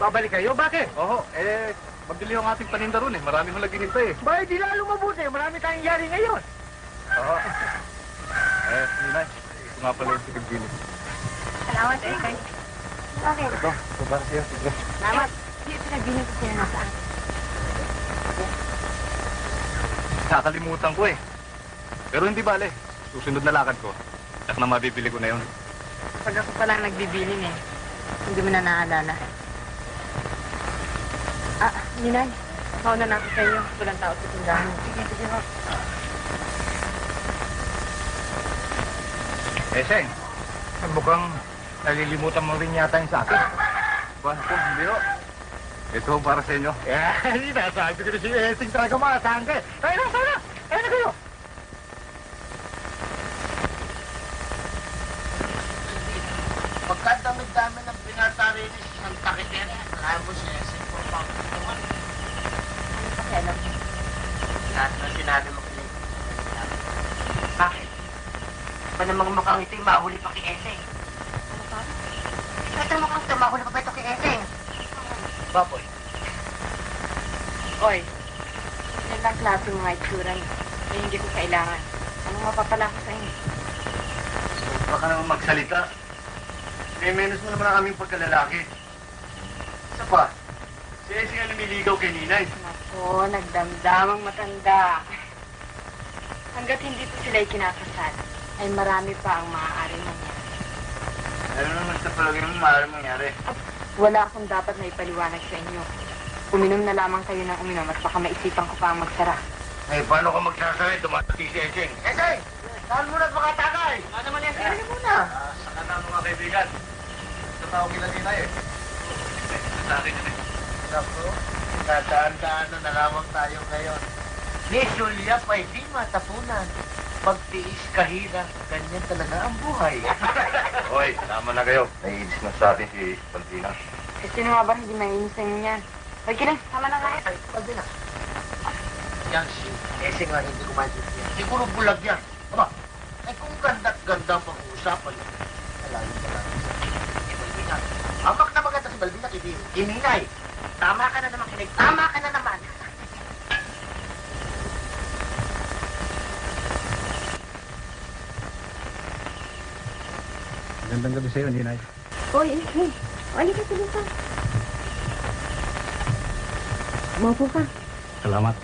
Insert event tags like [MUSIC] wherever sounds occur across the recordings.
Babalik kayo? Bakit? Oo, eh, mabili yung ating paninda ron eh. Marami mo naghihintay eh. Bakit di lalo mabuti? Marami tayong yari ngayon. Oo. Eh, Ninay, ito nga pala yung pinagbili. Salamat eh. Kay... Bakit? Ito, ito para sa'yo. Sige. Salamat. Hindi pinagbihin ko siya nasaan. Nakakalimutan ko eh. Pero hindi bale. Susunod na lakad ko. At na mabibili ko na yun. Pag ako pa lang nagbibilin eh. Hindi mo na naalala. Ninay. Mauna na ako sa iyo. Walang tao sa tindahan. Sige, sige ho. Eh, Seng, mukhang nalilimutan mo rin yata yung sa akin. Ba, ito, hindi ho. Ito para sa inyo. Eh, [LAUGHS] hindi na. Sabi ko na si Esing talaga maasahan ka eh. Tayo na, tayo na. Tayo na kayo. Pagkadami-dami ng pinatari ni Santa Quitera, alam mo siya, sa importante naman. Pakialam. Lahat na sinabi mo kay Bakit? Ba namang mukhang ito'y mahuli pa kay Eseng? Ano pa? Ito mukhang ito, mahuli pa ba ito kay Eseng? Baboy. Oy. Yan lang klase mga itsura niyo. Yan hindi ko kailangan. Anong mapapala ko sa inyo? Baka naman magsalita. Eh, menos mo naman ang aming pagkalalaki. Isa pa, si Essie nga lumiligaw kay Ninay. Nako, nagdamdamang matanda. Hanggat hindi po sila'y kinakasal, ay marami pa ang maaaring mangyari. Ano naman sa palagay mo maaaring mangyari? Wala akong dapat na ipaliwanag sa inyo. Uminom na lamang kayo ng uminom at baka maisipan ko pa ang magsara. Eh, paano ka magsasakay? Dumating si Eseng. Eseng! Saan mo na makatagay? Ano naman yan? Sige muna. Ah, sa kanan mga kaibigan. Tao kila Ninay eh. Sa akin yun eh. Naku, nadaan-daan na lamang tayo ngayon. Ni Julia pa'y di matapunan. Pagtiis kahira, ganyan talaga ang buhay. [LAUGHS] Hoy, tama na kayo. Naiinis na sa atin si Pantina. Eh, sino nga ba hindi mainis sa inyo yan? Ay, kiling, tama na nga eh. Ay, pwede na. Yan si Esing nga hindi ko maintindihan. Siguro bulag yan. Aba, ay kung ganda-ganda ang pag-uusapan yan. Balbina kay Dino. Ininay. Tama ka na naman, kinig. Tama ka na naman. Gandang gabi sa'yo, Ninay. Oy, eh, Wali ka tuloy ka. Maupo ka. Salamat.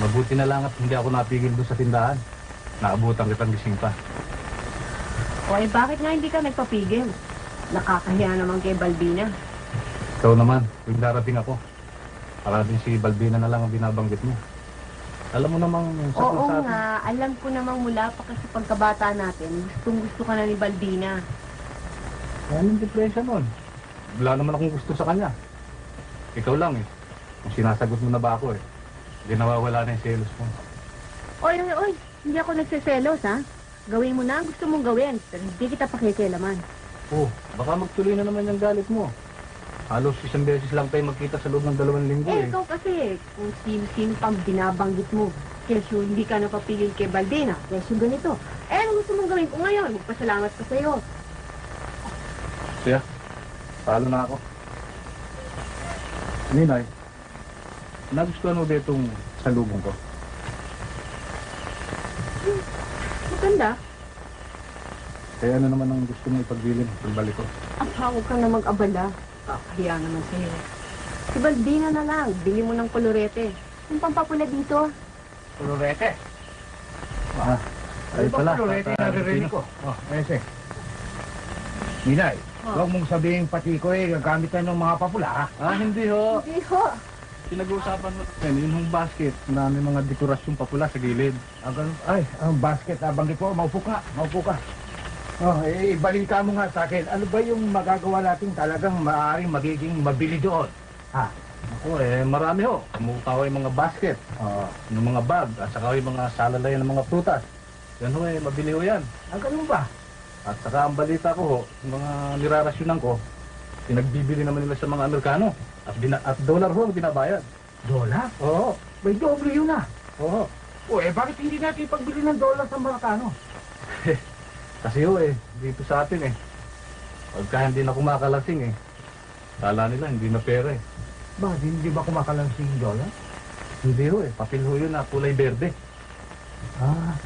Mabuti na lang at hindi ako napigil doon sa tindahan. Naabutan kitang gising pa. Oy, bakit nga hindi ka nagpapigil? Nakakahiya naman kay Balbina. Ikaw naman, yung darating ako. Para din si Balbina na lang ang binabanggit mo. Alam mo namang sa Oo sa nga, alam ko namang mula pa kasi pagkabata natin, gustong gusto ka na ni Balbina. Ano yung depression nun? Wala naman akong gusto sa kanya. Ikaw lang eh. Kung sinasagot mo na ba ako eh. Hindi nawawala na yung selos mo. Oy, oy, oy, hindi ako nagsiselos ha. Gawin mo na ang gusto mong gawin, pero hindi kita pakikialaman. Oh, baka magtuloy na naman yung galit mo. Halos isang beses lang tayo magkita sa loob ng dalawang linggo Eh, eh. ikaw kasi, kung sino-sino pang binabanggit mo, kesyo hindi ka napapigil kay Balbina, kesyo ganito. Eh, ano gusto mong gawin ko ngayon? Magpasalamat ka sa'yo. Siya, palo na ako. Ninay, nagustuhan mo ba itong salubong ko? Maganda. Kaya ano naman ang gusto mo ipagbilin pagbalik ko? Apa, huwag ka na mag-abala. Kakahiya naman sa'yo. Si Balbina na lang, bili mo ng kolorete. Yung pampapula dito. Kulurete. Ah, Ano ba kulurete na naririnig ko? Oh, Eseng. Ninay, Oh. huwag mong sabihin pati ko eh, gagamit tayo ng mga papula ha. Ah, hindi ho. Hindi ho. Pinag-uusapan mo natin, yun yung basket na may mga dekorasyong papula sa gilid. Ang ganun, ay, ang basket, nabanggit ko, maupo ka, maupo ka. Oh, eh, ibalita mo nga sa akin, ano ba yung magagawa natin talagang maaaring magiging mabili doon? Ha? Ako eh, marami ho. Kumukha ko yung mga basket, Oh, yung mga bag, at saka yung mga salalayan ng mga prutas. Yan ho eh, mabili ho yan. ang ganun ba? At saka ang balita ko ho, yung mga nirarasyonan ko, pinagbibili naman nila sa mga Amerikano. At, bina- at dollar ho ang binabayad. Dola? Oo, May doble yun ah. oo. O eh, bakit hindi natin pagbili ng dola sa Maracano? [LAUGHS] Kasi ho eh, dito sa atin eh. Pagka hindi na kumakalasing eh. Kala nila hindi na pera eh. Ba, hindi ba kumakalansing yung dollar? Hindi ho eh, papel ho yun na kulay berde. Ah,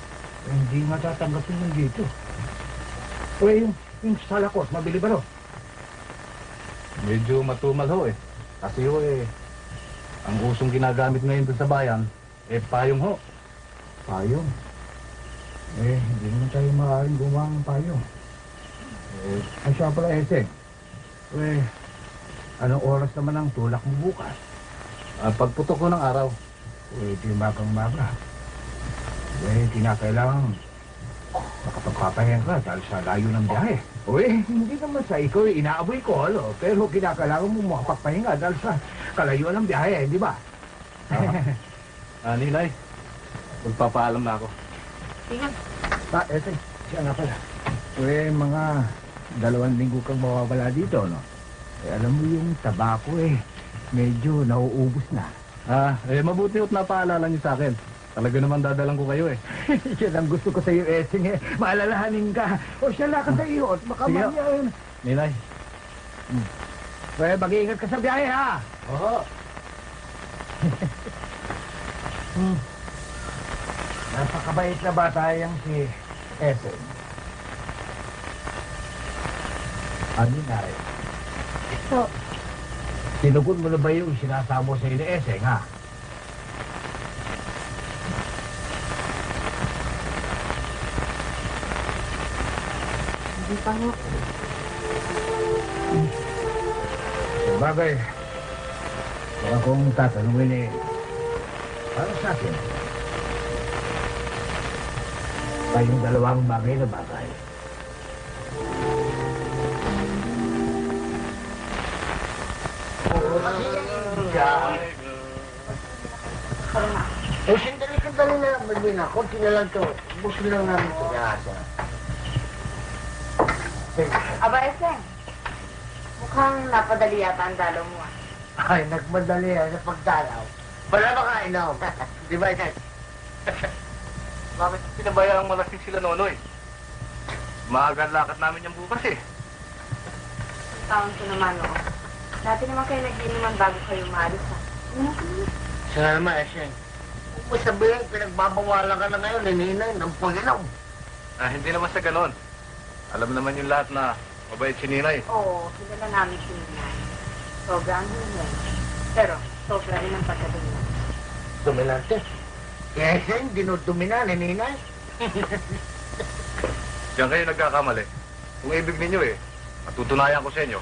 hindi matatanggapin yung dito. O yung, yung salakos, mabili ba no? Medyo matumal ho eh. Kasi ho eh, ang usong ginagamit ngayon sa bayan, eh payong ho. Payong. Eh, hindi naman tayo maaaring gumawa ng payong. Eh, ay siya pala, Eseng. Eh, anong oras naman ang tulak mo bukas? Ah, pagputok ko ng araw, Eh, di magang maga. Eh, kinakailangan makapagpapahinga ka dahil sa layo ng biyahe. Eh, hindi naman sa ikaw eh, inaaboy ko, ano? Pero kinakailangan mo makapagpahinga dahil sa kalayuan ng biyahe, di ba? ah, ninay, magpapaalam na ako. Tingnan. Ah, eto, siya nga pala. Eh, mga dalawang linggo kang mawawala dito, no? Eh, alam mo yung tabako eh, medyo nauubos na. Ah, eh mabuti ho't napaalala niyo sa akin. Talaga naman dadalang ko kayo eh. [LAUGHS] Yan ang gusto ko sa iyo, Esing, eh. Maalalahanin ka. O siya lakad sa iyo, at baka Sige. eh. Ninay, Eh, mag-iingat ka sa biyahe, ha? Oo. [LAUGHS] Hmm. Napakabait na bata yung si Esing. Ano na rin? So, Tinugon mo na ba yung sinasamo sa iyo ni Eseng, ha? Sabagay, baka kung tatanungin eh, para sa akin, dalawang bagay na bagay. Eh, sandali ka dali na, Malvina. Kunti na lang to. Busin lang namin ito. Aba, Eseng. Mukhang napadali yata ang dalaw mo ah. Ay, nagmadali yan sa pagdalaw. Wala ba ka inom? [LAUGHS] Di ba yan? [LAUGHS] bakit pinabayaan malasing sila nonoy? Maaga ang lakad namin yung bukas eh. Taon ko naman, oo. Dati naman kayo nag-inuman bago kayo maalis ah. Ano ka naman? Eseng. Kung mo sabihin, pinagbabawalan ka na ngayon, nininay, ng pag-inom. Ah, hindi naman sa ganon. Alam naman yung lahat na mabait si Ninay. Oo, kilala namin si Ninay. Sobra ang hihin. Pero, sobra rin ang pagkadumi. Dominante. Eseng, dinudumina ni ninay. [LAUGHS] Diyan kayo nagkakamali. Kung ibig ninyo eh, matutunayan ko sa inyo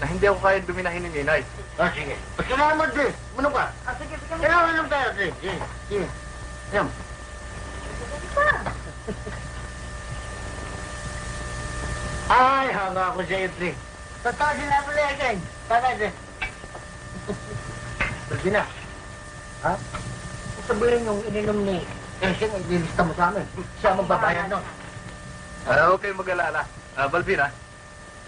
na hindi ako kaya duminahin ni Ninay. Ah, sige. Salamat din. Ano ka? Ah, sige, sige. Kailangan lang tayo. Sige, sige. Sige. Yan. Ay, hanga ako sa ito. Totoo sila na yan. Tama din. Pwede na. Ha? Sabihin yung ininom ni Eseng, ililista mo sa amin. Siya ang magbabayad, no? Ah, huwag kayong mag-alala. Ah, Balbina,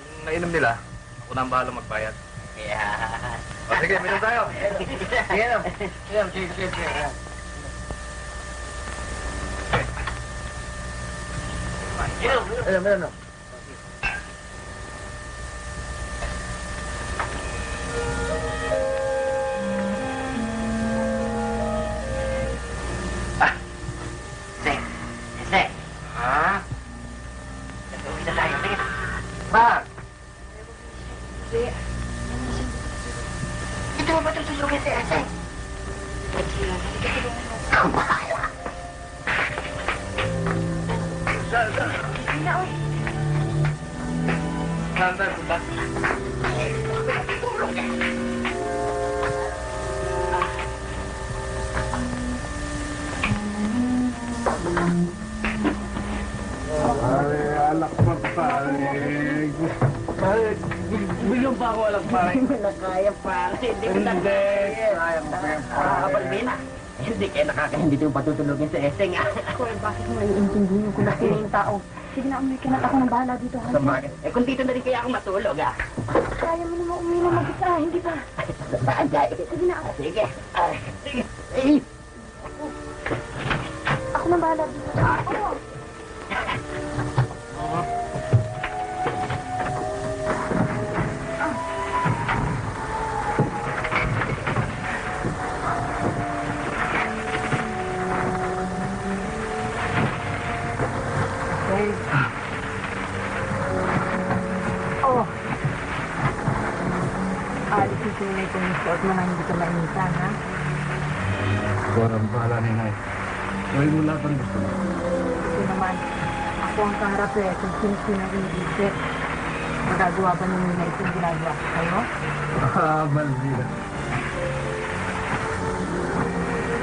yung nainom nila, ako na ang bahala magbayad. Yeah. O sige, minom tayo. Sige, no? Sige, sige, sige, sige. Alam, alam. Sek, Thank you. Yung patutulogin sa Eseng. ah. Kuya, bakit mo naiintindihan yung kulaki ng tao? Sige na, ka na. Ako nang bahala dito. Sa bagay. Eh kung dito na rin kaya ako matulog ah. Kaya mo naman umuwi na mag-isa. Hindi ba? Bagay. Sige na, Ah, Sige. Sige. Eh. ako nang bahala dito. Ako. Tunay kung yung suot mo na hindi ka mainitan, ha? Parang bahala ni Nay. Gawin mo lahat ang gusto mo. Kasi naman, ako ang kaharap eh, kung ang iniisip. Magagawa ba ninyo na itong ginagawa ko kayo? Ah, Malvina.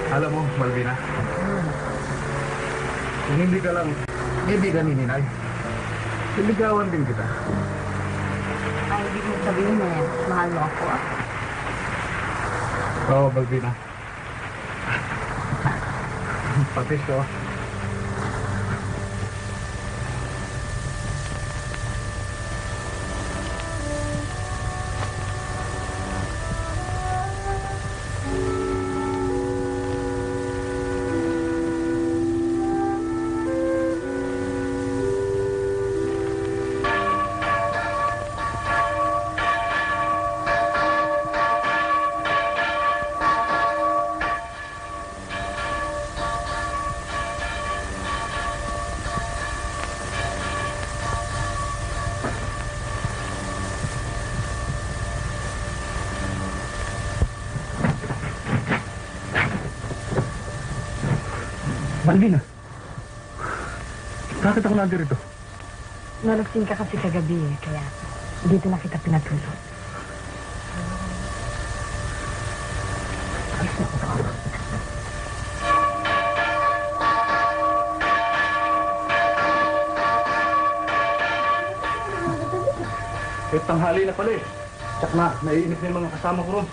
Alam mo, Malvina, kung hindi ka lang ibigan ni Ninay, siligawan din kita. Ay, ibig mo sabihin eh, mahal mo ako, ah. Oo, Malvina. Pati siya. Malvina, ako nandito? Nalasing ka kasi kagabi eh, kaya dito na kita pinatulog. Eh, tanghali na pala eh. Tsak na, naiinip na yung mga kasama ko ron.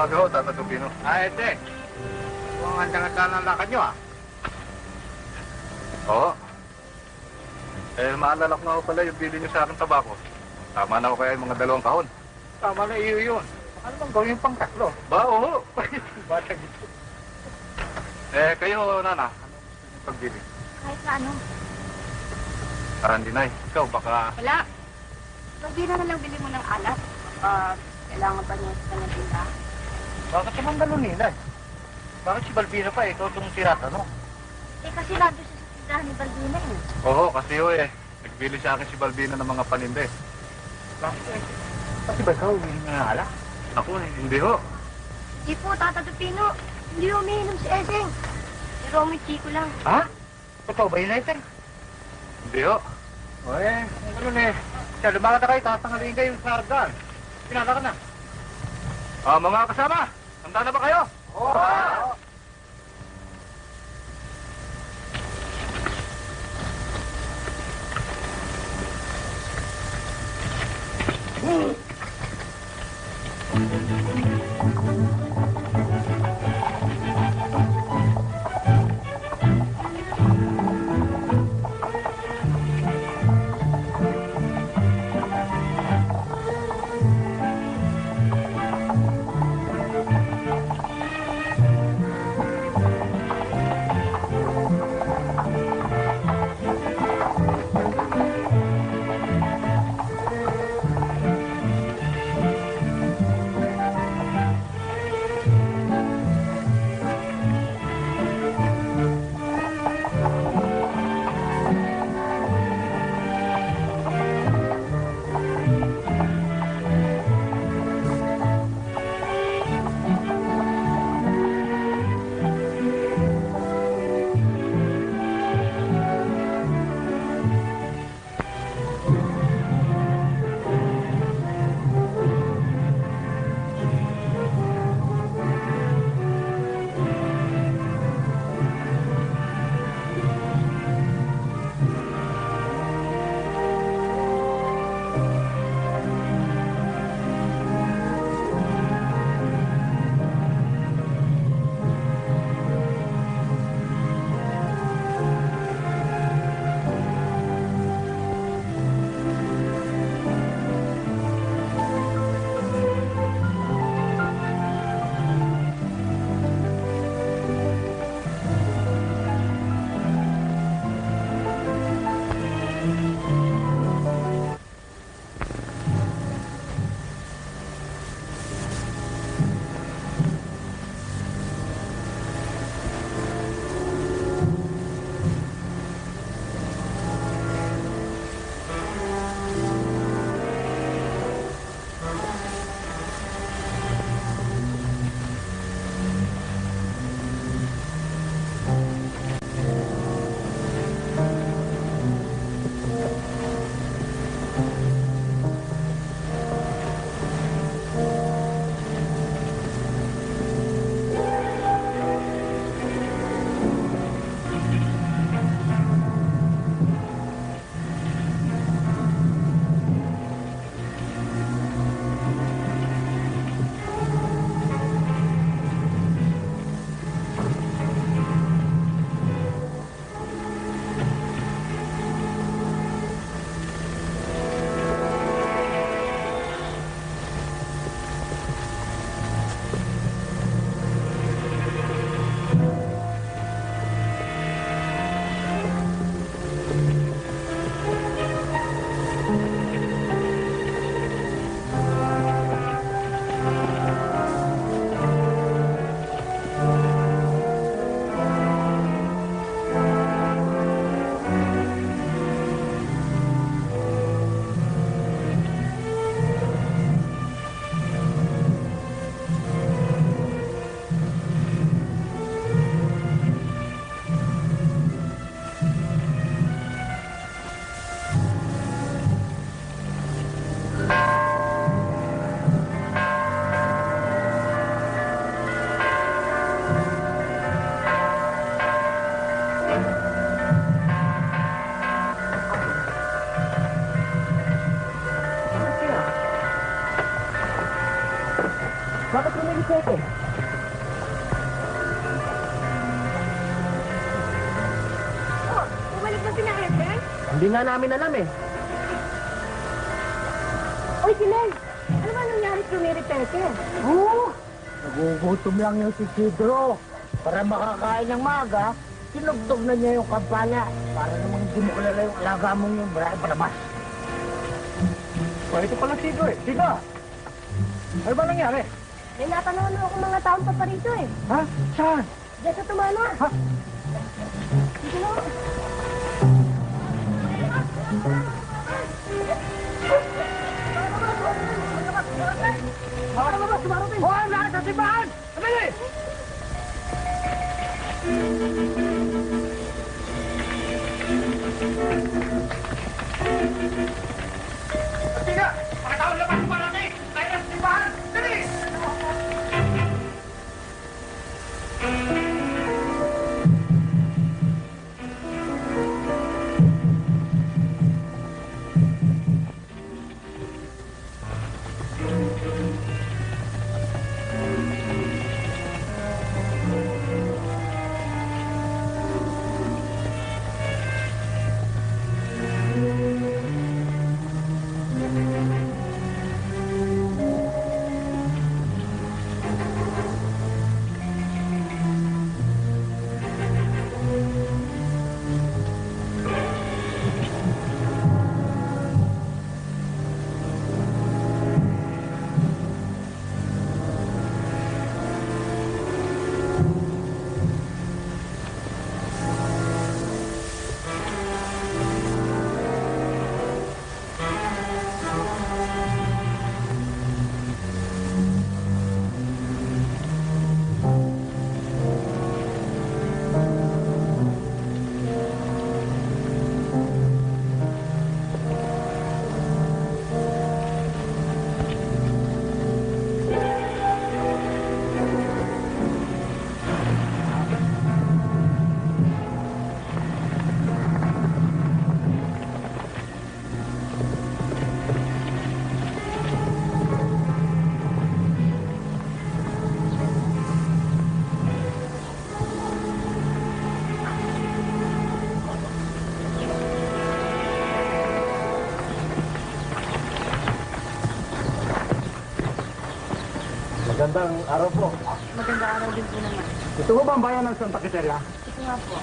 Umaga ho, Tata Tupino. Ah, ete. Kung ang handa ng lakad nyo, ah. Oo. Eh, maalala ko nga ho pala yung bili niyo sa akin tabako. Tama na ho kaya yung mga dalawang kahon. Tama na iyo yun. Ano bang gawin pang tatlo? Ba, oo. [LAUGHS] Bata gito. Eh, kayo, Nana. Ano gusto niyo pagbili? Kahit na ano. Ah, hindi na Ikaw, baka... Wala. Magbira na lang bili mo ng alat. Ah, kailangan pa niya sa kanyang. Bakit si Mang ganun, Ninay? Bakit si Balbino pa, ikaw itong tinatanong? Eh, kasi nandun siya sa tindahan ni Baldina eh. Oo, kasi ho eh. Nagbili sa akin si Balbino ng mga paninde. Bakit eh? Pati ba ikaw, hindi nga alak? Ako, eh, hindi ho. Di po, Tata Tupino. Hindi umiinom si Eseng. Si Romy Chico lang. Ha? Totoo ba yun, Ete? Hindi ho. O eh, ganun eh. Siya, lumakad na kayo, tatangaliin kayo sa hagdan. Pinala ka na. Ah, mga kasama, Handa na ba kayo? Oo! Oh! Nga namin alam eh. Uy, si Len! Ano ba nangyari kay Mary Pepe? Oo! Nagugutom lang yung si Sidro. Para makakain ng maga, tinugtog na niya yung kampana. Para namang hindi mo kilala yung alaga mong yung baray palabas. O, ito pala Sido eh. Sido! Ano ba nangyari? May napanood ako mga taong pa rito eh. Ha? Saan? Diyan sa tumana. Ha? Hoy, lahat sa Magandang araw po. Maganda araw din po naman. Ito po ba ang bayan ng Santa Quiteria? Ito nga po.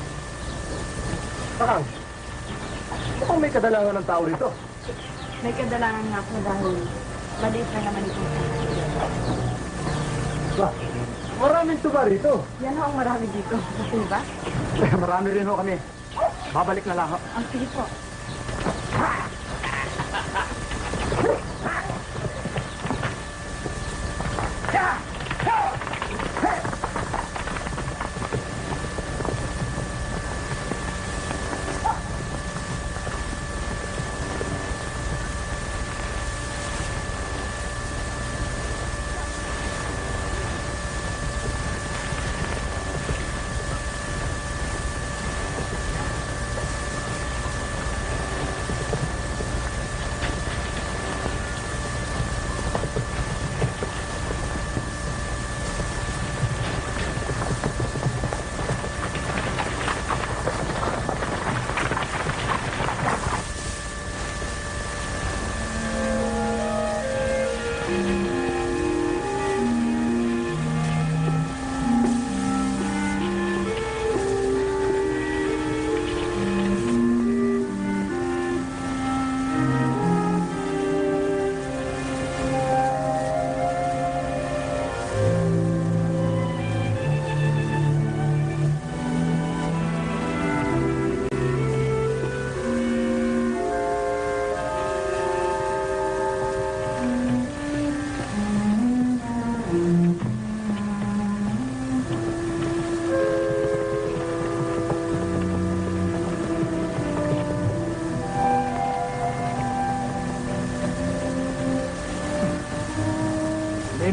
Parang, mukhang may kadalangan ng tao rito. May kadalangan nga po dahil maliit na naman ito. Ba, maraming tuba rito. Yan ho ang marami dito. Niyo [LAUGHS] ba? Eh, marami rin ho kami. Babalik na lang ho. Ang sige po.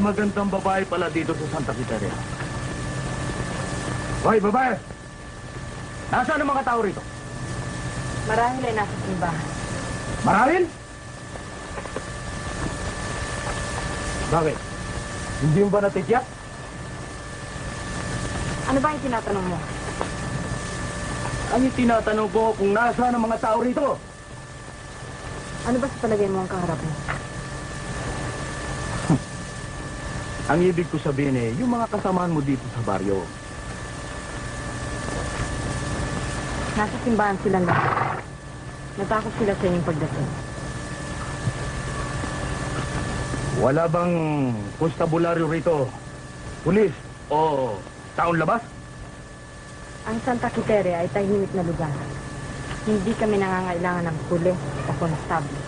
Magandang babae pala dito sa Santa Quiteria. Hoy, babae! Nasaan ang mga tao rito? Marami ay nasa simbahan. Maralin? Bakit? Hindi mo ba natitiyak? Ano ba yung tinatanong mo? Ang tinatanong ko kung nasaan ang mga tao rito. Ano ba sa palagay mo ang kaharap mo? Ang ibig ko sabihin eh, yung mga kasamaan mo dito sa baryo. Nasa simbahan silang lahat. Natakot sila sa inyong pagdating. Wala bang konstabularyo rito? Pulis o taon labas? Ang Santa Quitere ay tahimik na lugar. Hindi kami nangangailangan ng pulis o konstable.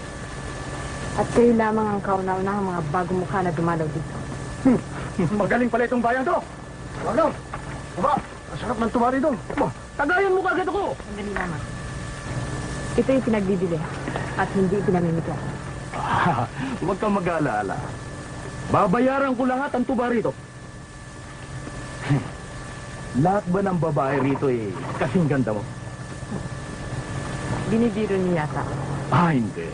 At kayo lamang ang kauna-unahang mga bagong mukha na dumalaw dito. [LAUGHS] Magaling pala itong bayan to. Wala. Aba, ang sarap ng tumari doon. Aba, tagayan mo kagad ako. Sandali lamang. Ito yung pinagbibili at hindi pinamimigay. [LAUGHS] Huwag kang mag-aalala. Babayaran ko lahat ang tuba rito. [LAUGHS] lahat ba ng babae rito eh, kasing ganda mo? Binibiro niya yata. Ah, hindi.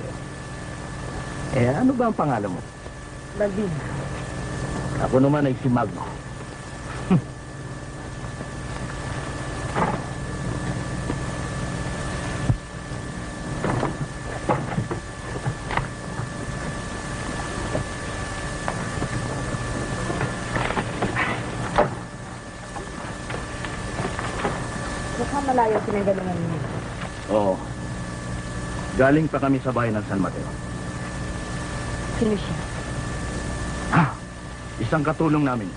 Eh, ano ba ang pangalan mo? Balbina. Ako naman ay si Magno. Mukhang malayo pinagalingan niyo. Oo. Galing pa kami sa bayan ng San Mateo. Sino siya? Isang katulong namin.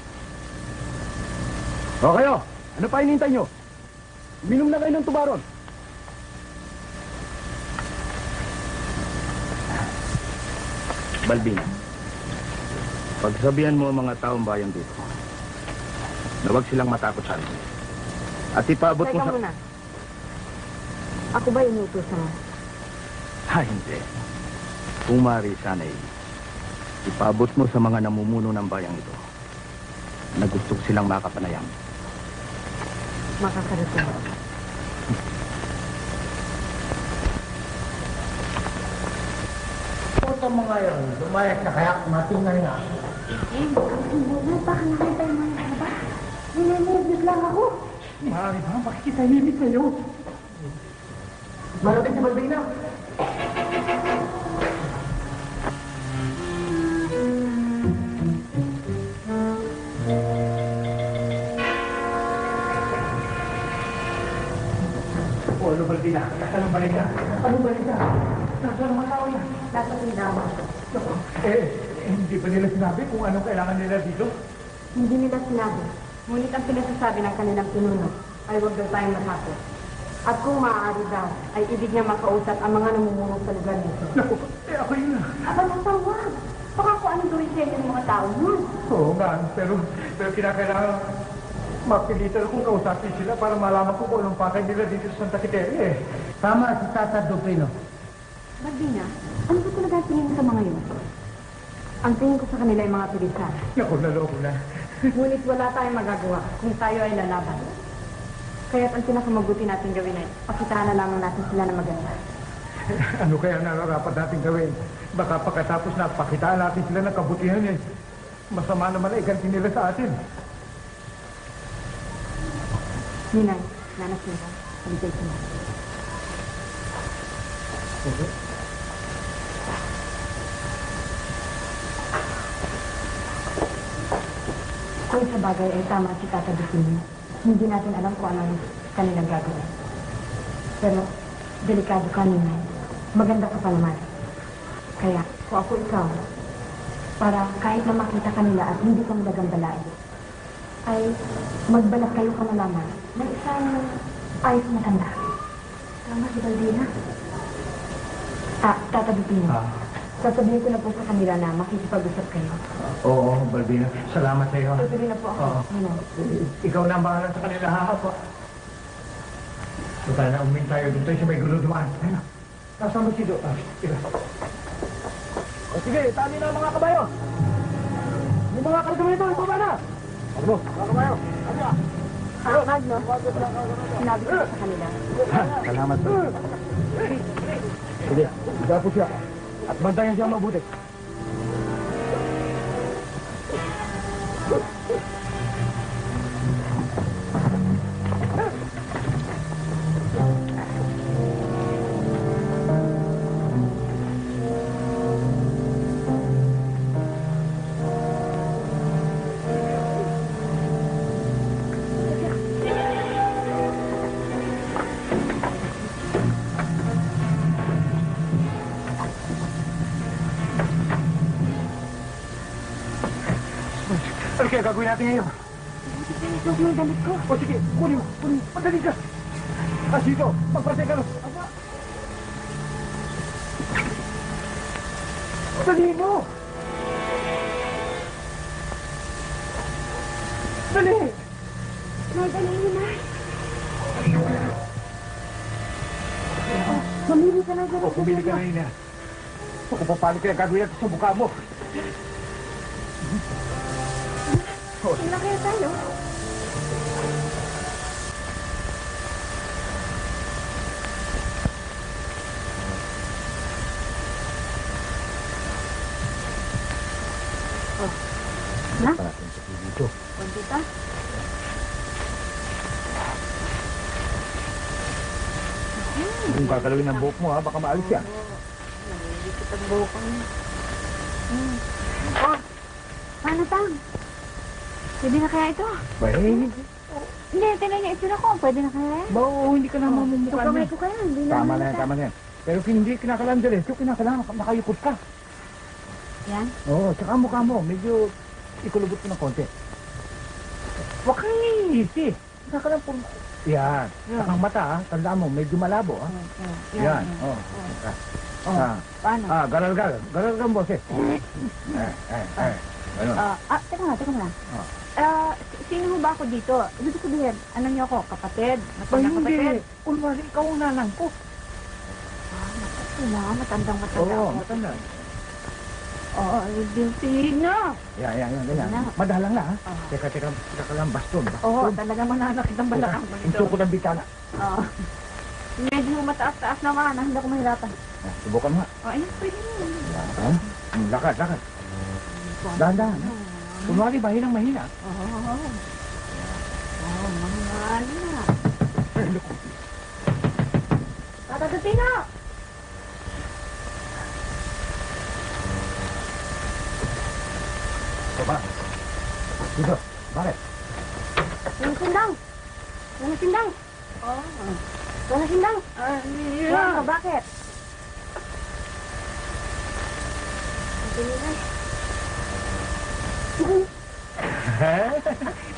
O kayo, ano pa hinintay nyo? Minom na kayo ng tubaron. Balbina, pagsabihan mo ang mga taong bayan dito na huwag silang matakot sa amin. At ipaabot mo Teka sa... muna. Ako ba inutusan mo? Ha, hindi. Kung maaari, sana'y ipaabot mo sa mga namumuno ng bayang ito na gusto silang makapanayam. Makakarating. Puta mo ngayon, lumayas na kaya matingay na. Eh, baka nakita yung mga ba? Ninemobis lang ako. Maaari ba? Makikitahimik kayo. Malating si Balbina. O, ano Balbina? Nasaan ang balik ka? Ano balik ka? Nasaan ang mga tao yan? Nasa tindahan. Eh, hindi pa nila sinabi kung anong kailangan nila dito. Hindi nila sinabi. Ngunit ang pinasasabi ng kanilang pinuno ay huwag daw tayong matakot. At kung maaari daw, ay ibig niya makausap ang mga namumuno sa lugar nito. Naku, eh ako yun. Aba, natawag. Baka kung anong inyo ng mga tao yun. Oo nga, pero, pero kinakailangan mapilitan akong kausapin sila para malaman ko kung anong pakay nila dito sa Santa Quiteria eh. Tama si Tata Duprino. Balbina, ano ba talaga ang tingin mo sa mga yun? Ang tingin ko sa kanila ay mga turista. Naku, naloko na. Ngunit wala tayong magagawa kung tayo ay lalaban. Kaya't ang pinakamabuti natin gawin ay pakitaan na lamang natin sila na maganda. [LAUGHS] ano kaya nararapat natin gawin? Baka pagkatapos na pakitaan natin sila ng kabutihan eh. Masama naman ay ganti nila sa atin. Ninay, nanas nila, haligay sila. Kung sa bagay ay tama si Tata Dupino, hindi natin alam kung ano ang kanilang gagawin. Pero, delikado ka, Ninay. Maganda ka pa naman. Kaya, kung ako ikaw, para kahit na makita ka nila at hindi ka malagambalain, ay magbalak kayo ka na lamang ng isang ayos na tanda. Tama si Baldina. Ah, Tata Dupino. Sasabihin ko na po sa kanila na makikipag-usap kayo. Oo, Balbina. Salamat sa iyo. Tutuloy na po ako. Oo. Ninay. Ikaw na ang bahala sa kanila, hahapa. So tayo na umin tayo doon tayo sa may gulo dumaan. Ayun na. Kasama si Do. Ah, tira. O sige, tali na ang mga kabayo. Yung mga karga ito, ito ba na? Ano? Ah, Magno, sinabi ko sa. Salamat po. Sige, higa po siya. At bantayan siya mabuti. kaya gagawin natin ngayon? Huwag yung damit ko. O sige, kunin mo, kunin mo. Madali ka. Ah, dito, magpasay ka na. Aba. Dali mo. Dali. Nay, dali mo na. Mamili ka na dyan. O, pumili ka na. O, kung papalit kaya gagawin natin sa mukha mo. Sila kaya tayo? Oh. Na? Parating sa dito. Kunti pa? Kung kakalawin ang buhok mo ha, baka maalis yan. Nalilikit ang buhok ko niya. Hmm. Oh, paano tang? Pwede na kaya ito? Eh, Hindi, tinan niya itsura ko. Pwede na kaya yan? ba, oo, hindi ka na mamumukha Ito kamay niya. ko kaya. Hindi Tama naman na yan, tama na yan. Pero hindi kinakailangan diretso, kinakailangan nakayukot ka. Yan? Oo, tsaka mukha mo, medyo ikulubot ko ng konti. Huwag kang iisi. Nakakalang puro... Yan. Tsaka ang mata, ha? Tandaan mo, medyo malabo? Oh, oh, Yan. Oh. Oh, Ah, paano? ah, garal-garal. Garal-garal, boses. Eh, eh, eh. Ganun. Ah, ah, teka nga, teka nga. Ah. Ah, si- sino ho ba ako dito? Ibig sabihin, ano niyo ako? Kapatid? Ba, Matandang hindi. kapatid? Kunwari, ikaw ang nanang ko. Ah, wala, matandang matanda Oo, ako. matanda. Oo, ibig na. Yan, yan, yan, ganyan. Wala. Madalang na, ha? Ah. Teka, teka, teka ka lang, baston. Oo, baston. talaga mananakit ang balakang mo nito. suko ng bitana. Oo. Medyo mataas-taas naman, ah, hindi ako mahirapan. Ah, Subukan mo. nga. Oh, ayun, pwede mo. Ha? Hmm, Lakad, lakad. Dahan-dahan, ha? Kunwari, mahinang mahina. Oo. Oo. Oo, mahal na. Tata Gatino! Baba. Dito. Bakit? Yung sindang! Yung sindang! Oo. Yung sindang! Ah, Wow, bakit?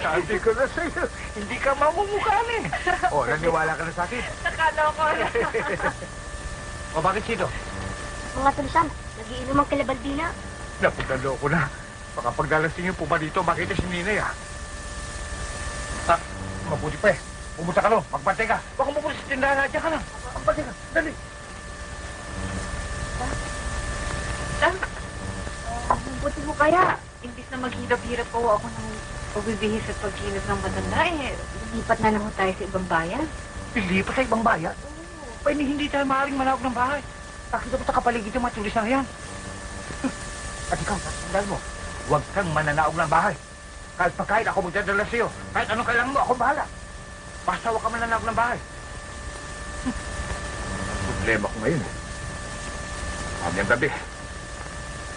Sabi ko na sa'yo, hindi ka mamumukhaan eh. O, [LAUGHS] naniwala ka na sa akin. Nakala ko. [LAUGHS] O, bakit sino? Mga tulisan, nagiinom ang kalabaldina. Napagdalo ko na. Baka pagdalasing yung puba dito, makita si Ninay ah. Ah, mabuti pa eh. Pumunta ka no, magbantay ka. Baka mabuti sa tindahan na, Diyan ka lang. Magbantay ka, dali. Buti mo kaya, imbis na maghirap-hirap po ako ng pagbibihis at pagkilos ng matanda, eh, lumipat na lang tayo sa ibang bayan. Pilipat sa ibang bayan. Pa hindi, tayo maaaring manawag ng bahay. Nakita mo sa kapaligid yung mga tulis na yan. [LAUGHS] At ikaw, tatandaan mo, huwag kang mananaog ng bahay. Kahit pagkain ako magdadala sa'yo. Kahit anong kailangan mo, ako bahala. Basta huwag kang mananaog ng bahay. [LAUGHS] Problema ko ngayon eh. Mamayang gabi.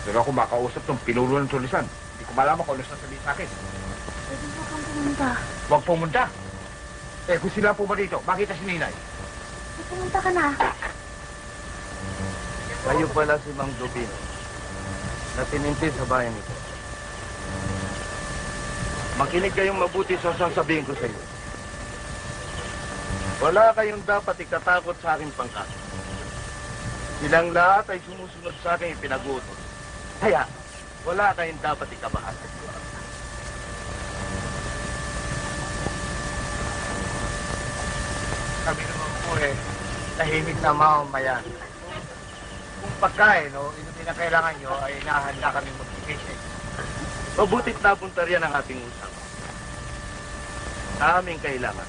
Pero ako makausap ng pinulo ng tulisan. Hindi ko malaman kung ano sasabihin sa akin. Pwede mo kang pumunta. Huwag pumunta. Eh, kung sila po ba dito, makita si Ninay. Pumunta ka na. Kayo pala si Mang Dubino na tininti sa bayan ito. Makinig kayong mabuti sa sasabihin ko sa iyo. Wala kayong dapat ikatakot sa aking pangkat. Silang lahat ay sumusunod sa aking ipinag-utos. Kaya, wala kayong dapat ikabahan. Kami naman po eh, tahimik na mamamayan. Kung pagkain o inumin na kailangan nyo, ay nahanda kami inyo. Mabutit napunta riyan ang ating usap. Sa aming kailangan.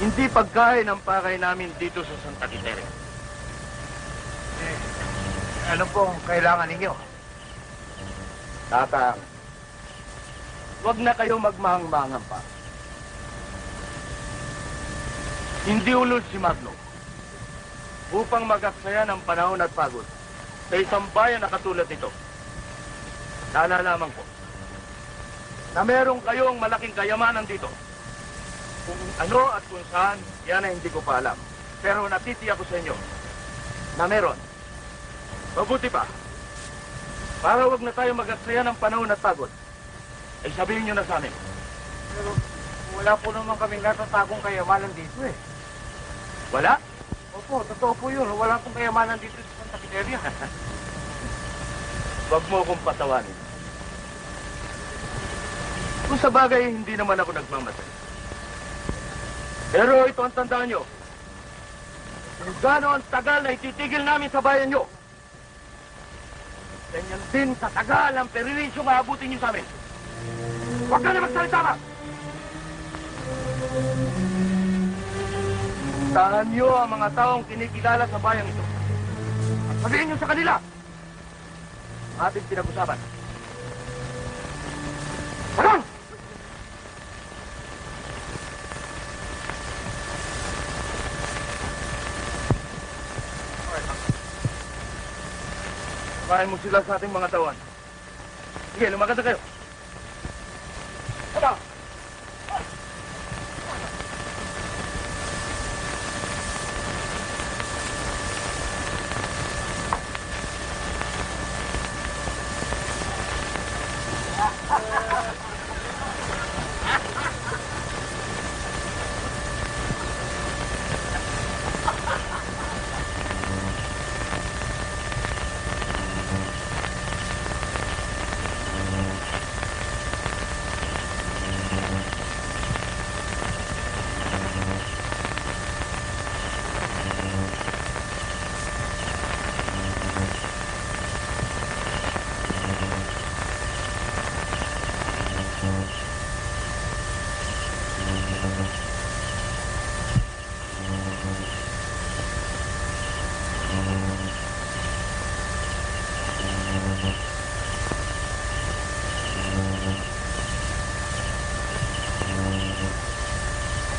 Hindi pagkain ang pakay namin dito sa Santa Quiteria. Ano po ang kailangan ninyo? Tata, huwag na kayo magmahang-mahangan pa. Hindi ulol si Magno upang magaksaya ng panahon at pagod sa isang bayan na katulad nito. Nalalaman ko na meron kayong malaking kayamanan dito. Kung ano at kung saan, yan ay hindi ko pa alam. Pero natitiyak ko sa inyo na meron. Mabuti pa, Para wag na tayo mag-aksaya ng panahon at pagod, ay sabihin nyo na sa amin. Pero wala po naman kaming natatagong kayamanan dito eh. Wala? Opo, totoo po yun. Wala pong kayamanan dito sa Santa Quineria. Huwag [LAUGHS] mo akong patawanin. Kung sa bagay, hindi naman ako nagmamatay. Pero ito ang tandaan nyo. Kung gaano ang tagal na ititigil namin sa bayan nyo, ganyan din katagal ang perilisyong aabutin nyo sa amin. Huwag ka na magsalita ka! Tahan nyo ang mga taong kinikilala sa bayan ito. At sabihin nyo sa kanila, ating pinag-usapan. Talon! Samahin mo sila sa ating mga tawan. Sige, lumakad na kayo. Tama!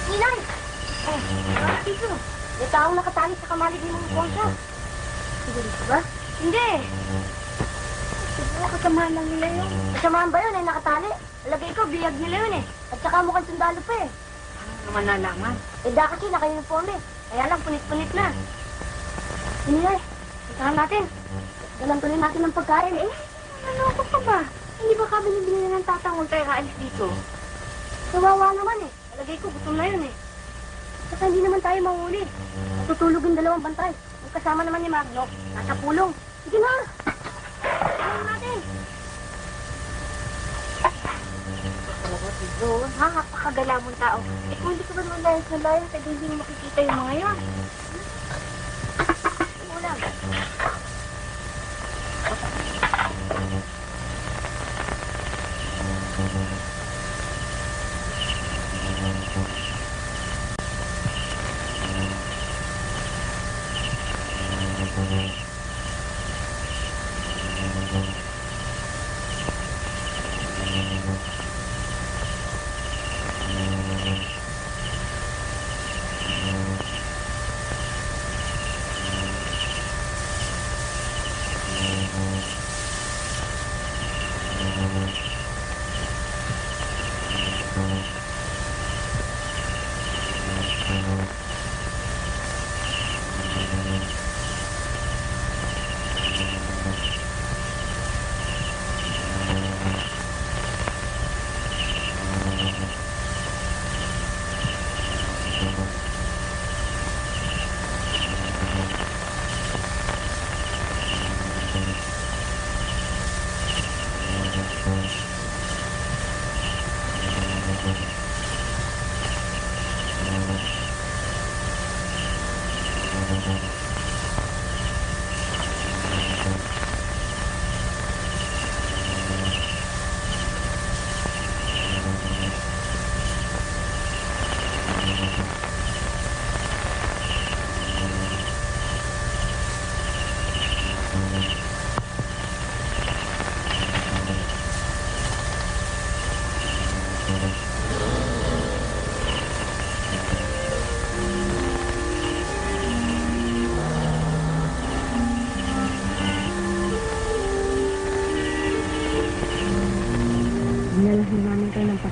Ninay! Oh, mga dito. May taong nakatali sa kamalig ni Mang Ponsa. Sigurito ba? Hindi. Siguro kasamahan lang nila yun. Kasamahan ba yun ay nakatali? Alagay ko, biyag nila yun eh. At saka mukhang sundalo pa eh. Ano naman nalaman? Eh da kasi naka-uniform eh. Kaya lang punit-punit na. Ninay, puntahan natin. Dalang tuloy natin ng pagkain eh. Ano ko pa ba? Hindi ba kami nabili ng tatangol tayo kaalis dito? Kawawa naman eh. Alagay ko, gutom na yun eh. Saka hindi naman tayo mahuli. Tutulog yung dalawang bantay. Magkasama naman ni Magno. Nasa pulong. Sige na! Tulong natin! Talaga si Joe, ha? Napakagala mong tao. Eh kung hindi ka ba naman sa layan, pwede hindi mo makikita yung mga yan. Ulam.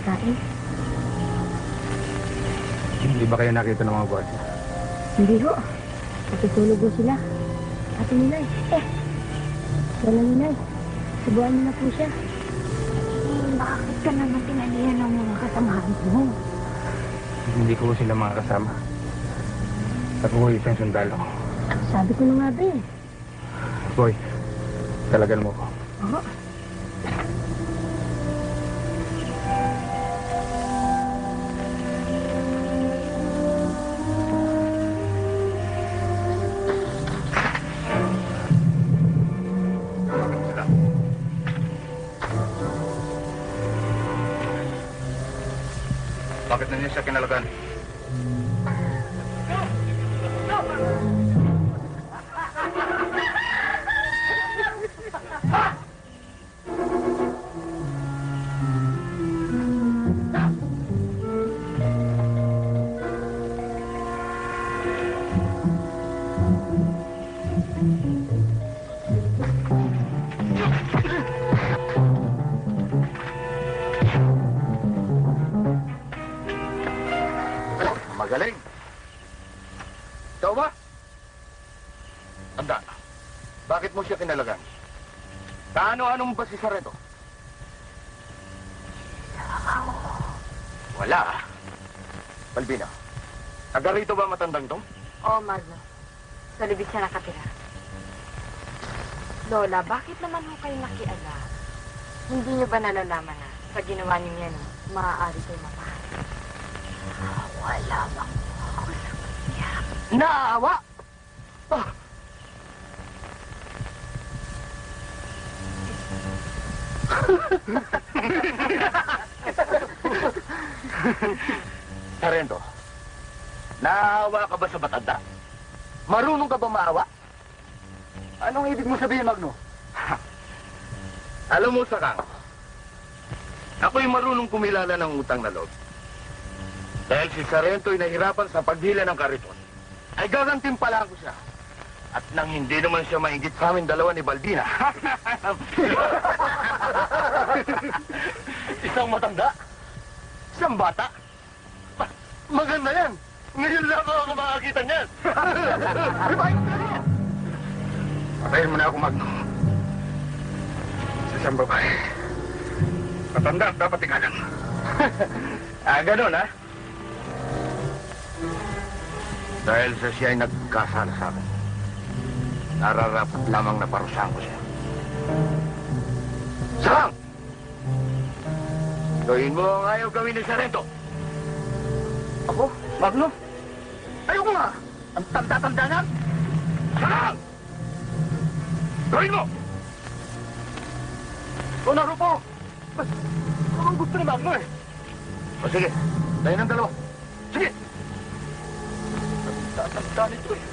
Pagkain. Hindi ba kayo nakita ng mga gwardiya? Hindi ho. Natutulog ho sila. Ate Ninay. Eh. Wala Ninay. Subuan mo na po siya. Bakit ka naman tinalihan ng mga kasamahan mo? Hindi ko sila mga kasama. Ako ko isang sundalo. Sabi ko na nga ba eh. Boy, talagan mo ko. Bakit mo siya kinalagan? Kaano-ano mo ba si Sareto? Wala. Balbina, taga rito ba matandang to? Oo, Magno. Sa libid siya nakatira. Lola, bakit naman ho kayo nakialam? Hindi niyo ba nalalaman na sa ginawa niyo yan, maaari kayo mapahal? Wala bang ako sa kanya? Naawa! Sarento, naawa ka ba sa matanda? Marunong ka ba maawa? Anong ibig mo sabihin, Magno? [LAUGHS] Alam mo, Sakang, ako'y marunong kumilala ng utang na loob. Dahil si Sarento ay nahirapan sa paghila ng kariton, ay gagantimpalaan ko siya. At nang hindi naman siya maingit sa amin dalawa ni Baldina. [LAUGHS] [LAUGHS] [LAUGHS] Isang matanda? Isang bata? Ma- Maganda yan! Ngayon lang ako makakita niyan! [LAUGHS] Patayin mo na ako, Magno. Sa isang babae. Matanda at dapat ikalang. [LAUGHS] ah, ganun, ha? Dahil sa siya ay nagkasala sa akin, nararapat lamang na parusahan ko siya. Sarang! Gawin mo ang ayaw gawin ni Sarento. Ako? Magno? Ayoko nga! Ang tanda-tanda niyan! Sarang! Gawin mo! O narupo! Ano ang gusto ni Magno eh? O sige, tayo ng dalawa. Sige! Tatanda nito eh.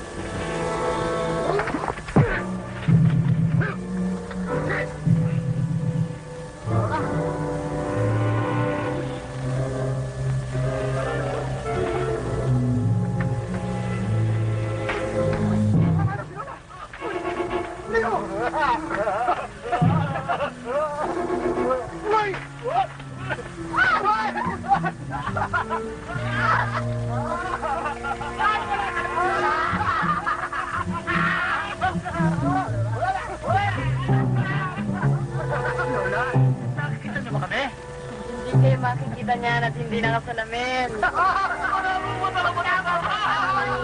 Makikita niyan at hindi nakasalamin.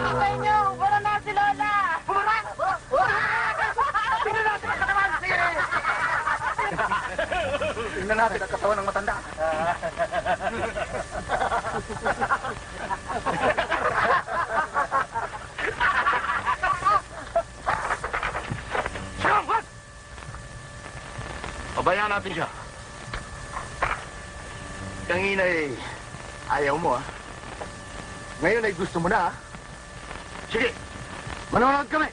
Sabay niyo! Para na si Lola! Tingnan natin ang katawan ng matanda. Siyang, what? Pabayaan natin siya. Kanina eh, ayaw mo ah. Ngayon ay gusto mo na ah. Sige, manonood kami.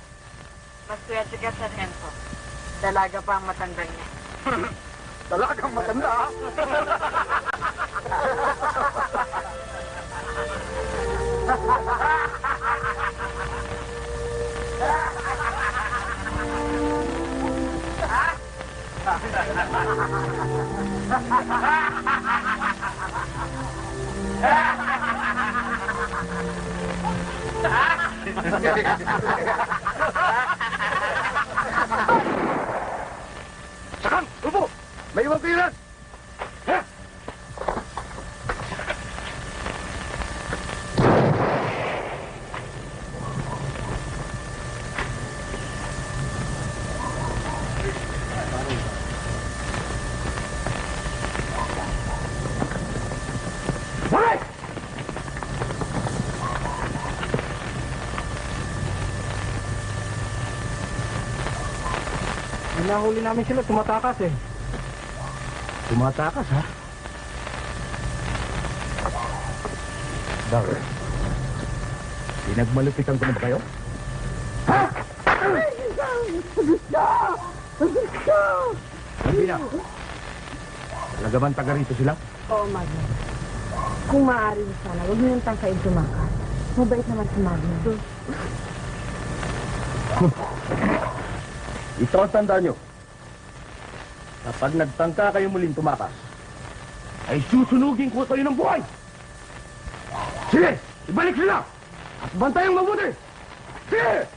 Maswerte ka sa Renzo. Dalaga pa ang matanda niya. [LAUGHS] Talagang matanda ah. Nahuli namin sila, tumatakas eh. Tumatakas ha? Bakit? Pinagmalupitan ko na ba kayo? Ha? Sabi na. Talaga bang taga rito sila? Oo, Magno. Kung maaari sana, huwag niyo yung tangkain tumakas. Mabait naman si Magno. Ito ang tanda nyo. Kapag nagtangka kayo muling tumakas, ay susunugin ko kayo ng buhay. Sige, ibalik sila! At bantayang mabuti! Sige!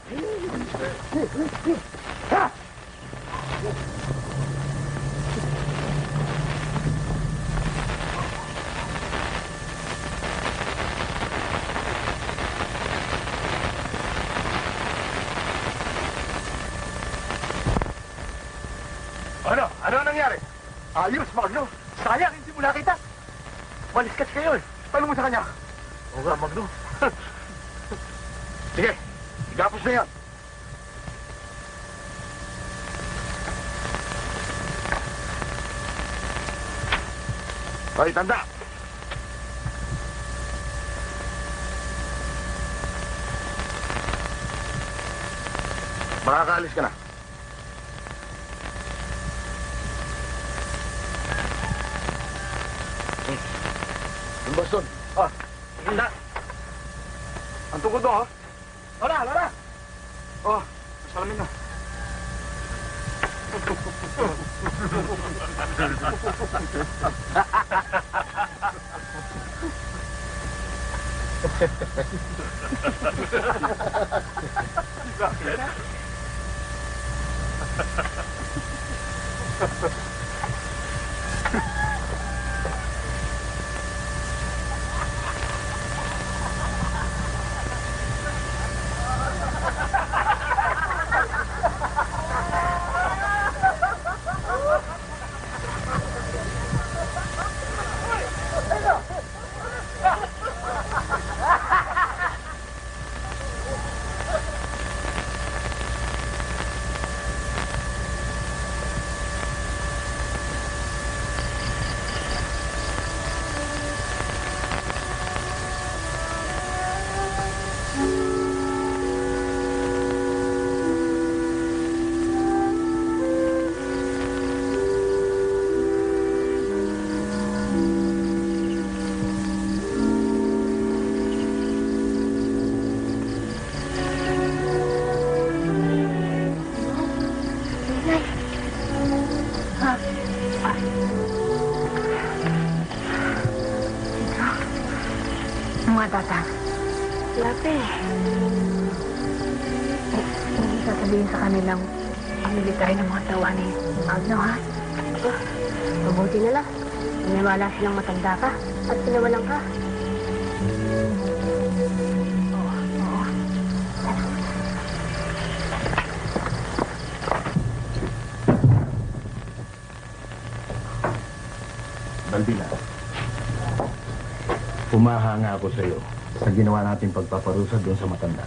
Ako sa iyo sa ginawa natin pagpaparusa doon sa matanda.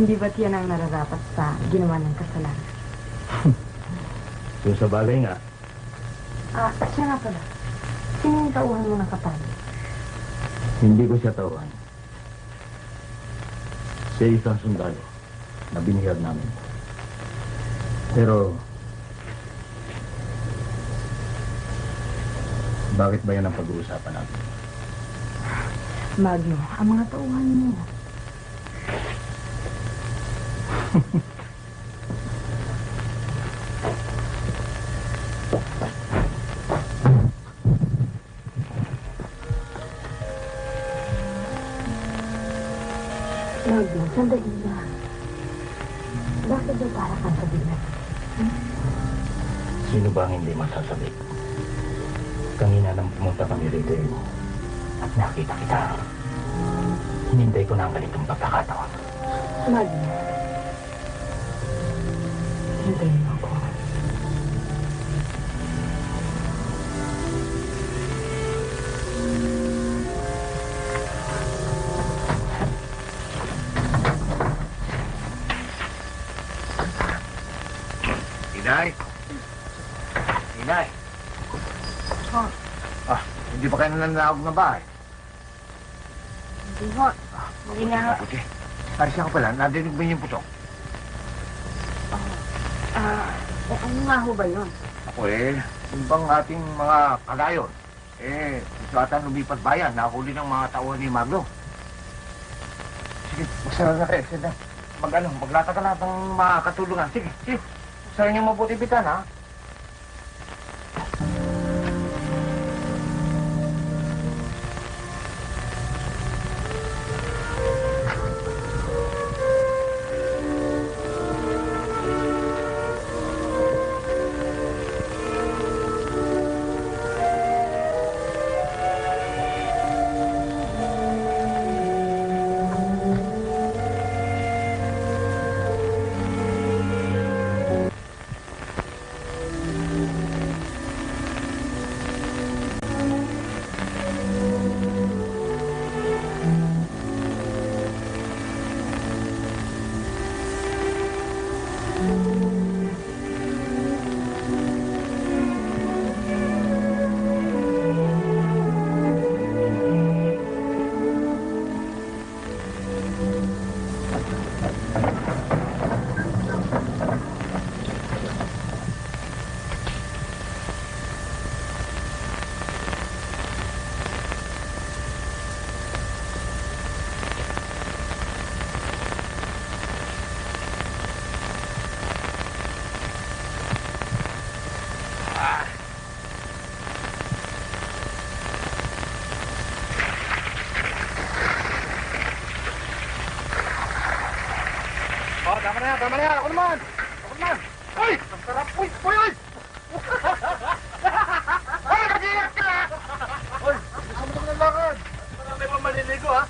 Hindi ba't yan ang nararapat sa ginawa ng kasalanan? [LAUGHS] Doon sa balay nga, Ah, siya nga pala. Sino yung tauhan mo ng kapal? hindi ko siya tawan. Siya isang sundalo na binihag namin. Pero, bakit ba yan ang pag-uusapan natin? Magno, ang mga tauhan mo. [LAUGHS] nananawag na bahay? Hindi ho. Hindi nga ho. Mabuti. Aris ako pala, nadinig ba niyo yung putok? Ah, eh, ano nga ho ba yun? Ako eh, yung bang ating mga kagayon, eh, gusto ata lumipat bayan, nahuli ng mga tauhan ni Magno. Sige, magsara na kayo, sige. Mag ano, maglata ka lahat ng mga katulungan. Sige, sige. Sara niyo mabuti bitan, ha? Ako naman. Ako naman. Uy! Ang sarap. Uy! Uy! Uy! Uy! Nag-iingat ka! Uy! Gusto mo naman ng lakad. Marami pa maliligo, ha?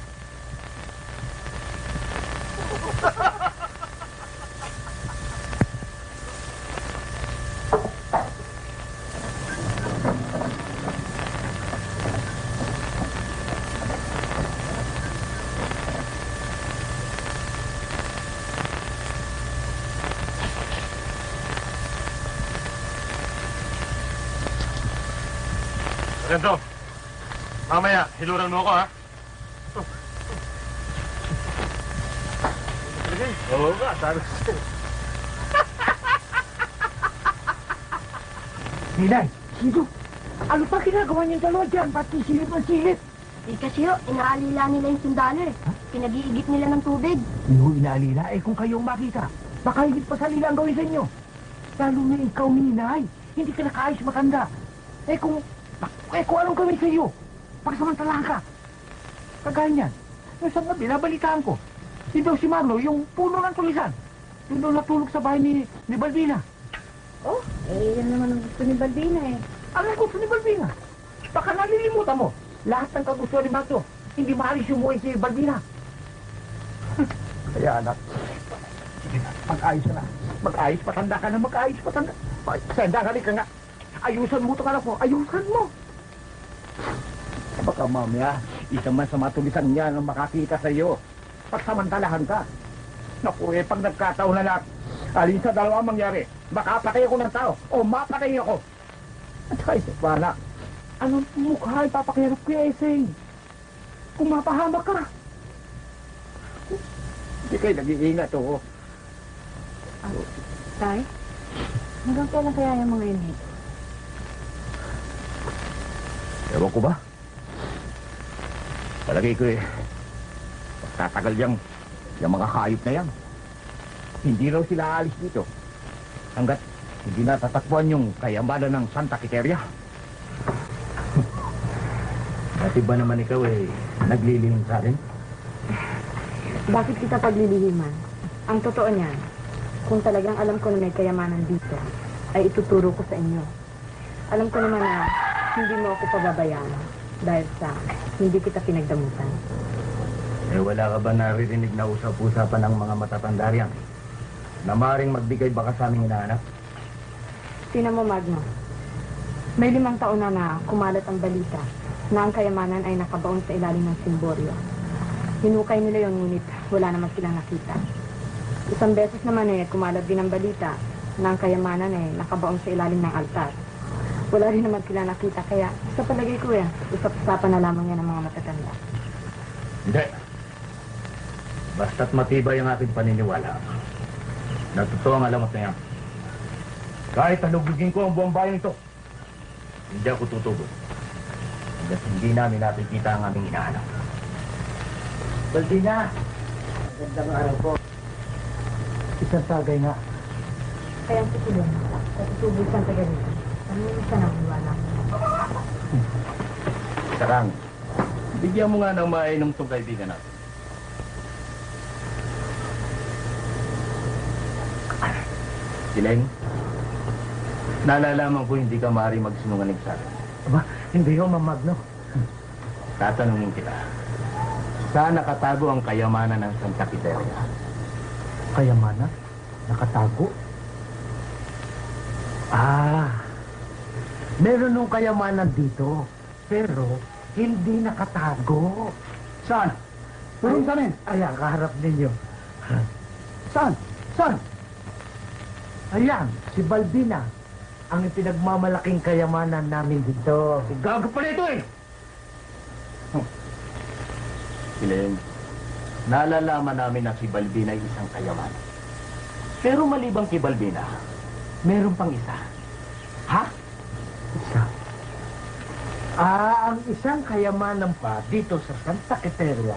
Ganto. Mamaya, hiluran mo ako, ha? Oo nga, sabi ko. Ninay, [LAUGHS] sino? Ano pa ginagawa niyong dalawa dyan? Pati silip ng silip. Eh kasi ho, inaalila nila yung sundalo eh. Pinag-iigit nila ng tubig. Hindi ko inaalila. Eh kung kayong makita, baka higit pa sa nila ang gawin sa inyo. Lalo na ikaw, Ninay. Hindi ka nakaayos matanda. Eh kung, eh kung anong gawin sa iyo, pagsamantalahan ka. Kagaya niyan. Yung isang gabi, nabalitaan ko. Si daw si Marlo, yung puno ng tulisan. Yung daw natulog sa bahay ni, ni Balbina. Oh, eh yan naman ang gusto ni Balbina eh. Ano ang gusto ni Balbina? Baka nalilimutan mo. Lahat ng kagustuhan ni Marlo, hindi maalis umuwi si Balbina. [LAUGHS] Kaya anak, sige na, mag-ayos na. Mag-ayos, patanda ka na, mag-ayos, patanda. Sanda ka ka nga. Ayusan mo ito anak mo, ayusan mo. Baka mamaya, isa man sa matulisan niya ang makakita sa iyo. Pagsamantalahan ka. Naku eh, pag nagkataon na lang, alin sa dalawa ang mangyari, makapatay ako ng tao o mapatay ako. At saka isa pa na, anong mukha ipapakirap kay Eseng? Kung mapahamak ka. Hindi kayo nag-iingat, oo. Tay, hanggang kailan kaya yung mga yun? Ewan ko ba? Palagay ko eh, tatagal yang, yung mga hayop na yan. Hindi raw sila aalis dito. Hanggat hindi natatakbuhan yung kayamanan ng Santa Quiteria. [LAUGHS] Dati ba naman ikaw eh, naglilihim sa akin? Bakit kita paglilihiman? Ang totoo niyan, kung talagang alam ko na may kayamanan dito, ay ituturo ko sa inyo. Alam ko naman na hindi mo ako pababayaan dahil sa hindi kita pinagdamutan. Eh, wala ka ba naririnig na usap-usapan ng mga matatanda riyan? Na maaaring magbigay baka sa aming hinahanap? Tingnan mo, Magno. May limang taon na na kumalat ang balita na ang kayamanan ay nakabaon sa ilalim ng simboryo. Hinukay nila yon ngunit wala naman silang nakita. Isang beses naman eh, kumalat din ang balita na ang kayamanan eh nakabaon sa ilalim ng altar. Wala rin naman sila nakita, kaya sa palagay ko yan, usap-usapan na lamang yan ng mga matatanda. Hindi. Basta't matibay ang aking paniniwala. Na totoo ang alamat na yan. Kahit halugugin ko ang buong bayan ito, hindi ako tutugod. Hanggat hindi namin nakikita ang aming hinahanap. Baldina! Magandang araw po. Isang tagay nga. Kaya ang susunod, katutubos ang taga rito. Ano yung isa ng iwala? Sarang. Bigyan mo nga ng mainom tong kaibigan natin. Sileng? Nalalaman ko hindi ka maaari magsinungaling sa akin. Aba, hindi yung mamagno. Tatanungin kita. Saan nakatago ang kayamanan ng Santa Quiteria? Kayamanan? Nakatago? Ah, meron nung kayamanan dito, pero hindi nakatago. Saan? Puro sa amin. Ayan, kaharap ninyo. Saan? Saan? Ayan, si Balbina. Ang pinagmamalaking kayamanan namin dito. Si Gago pala ito eh! Silen, nalalaman namin na si Balbina ay isang kayaman. Pero malibang kay Balbina, meron pang isa. Ha? Isa. Ah, ang isang kayamanan pa dito sa Santa Quiteria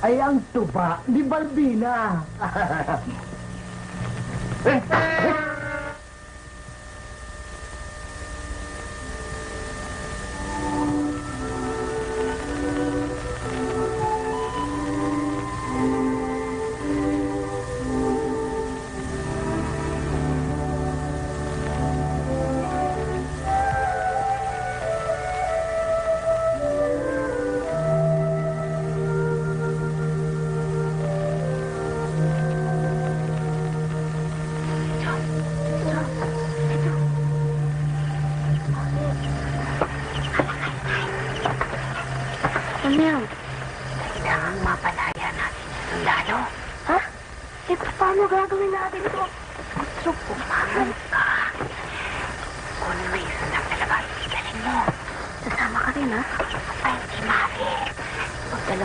ay ang tuba ni Balbina. [LAUGHS] eh, eh.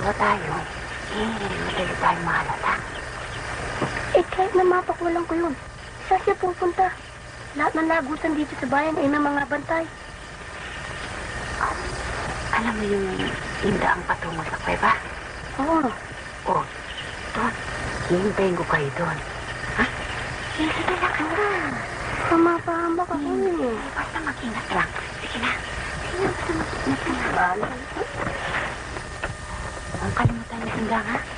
Dalawa tayo, eh, madali tayo mahalata. Eh, kahit na mapakwalan ko yun. Saan siya pupunta? Lahat ng lagusan dito sa bayan ay may mga bantay. Alam mo yung indaang patungo sa kuweba? Oo. O, doon. Hihintayin ko kayo doon. Ha? Sige, dala ka na. Pamapahamba ka ko eh. Basta mag-ingat lang. Sige na. Sige na, basta mag-ingat lang. Ang kalimutan niyo sundang, ha? Bakang!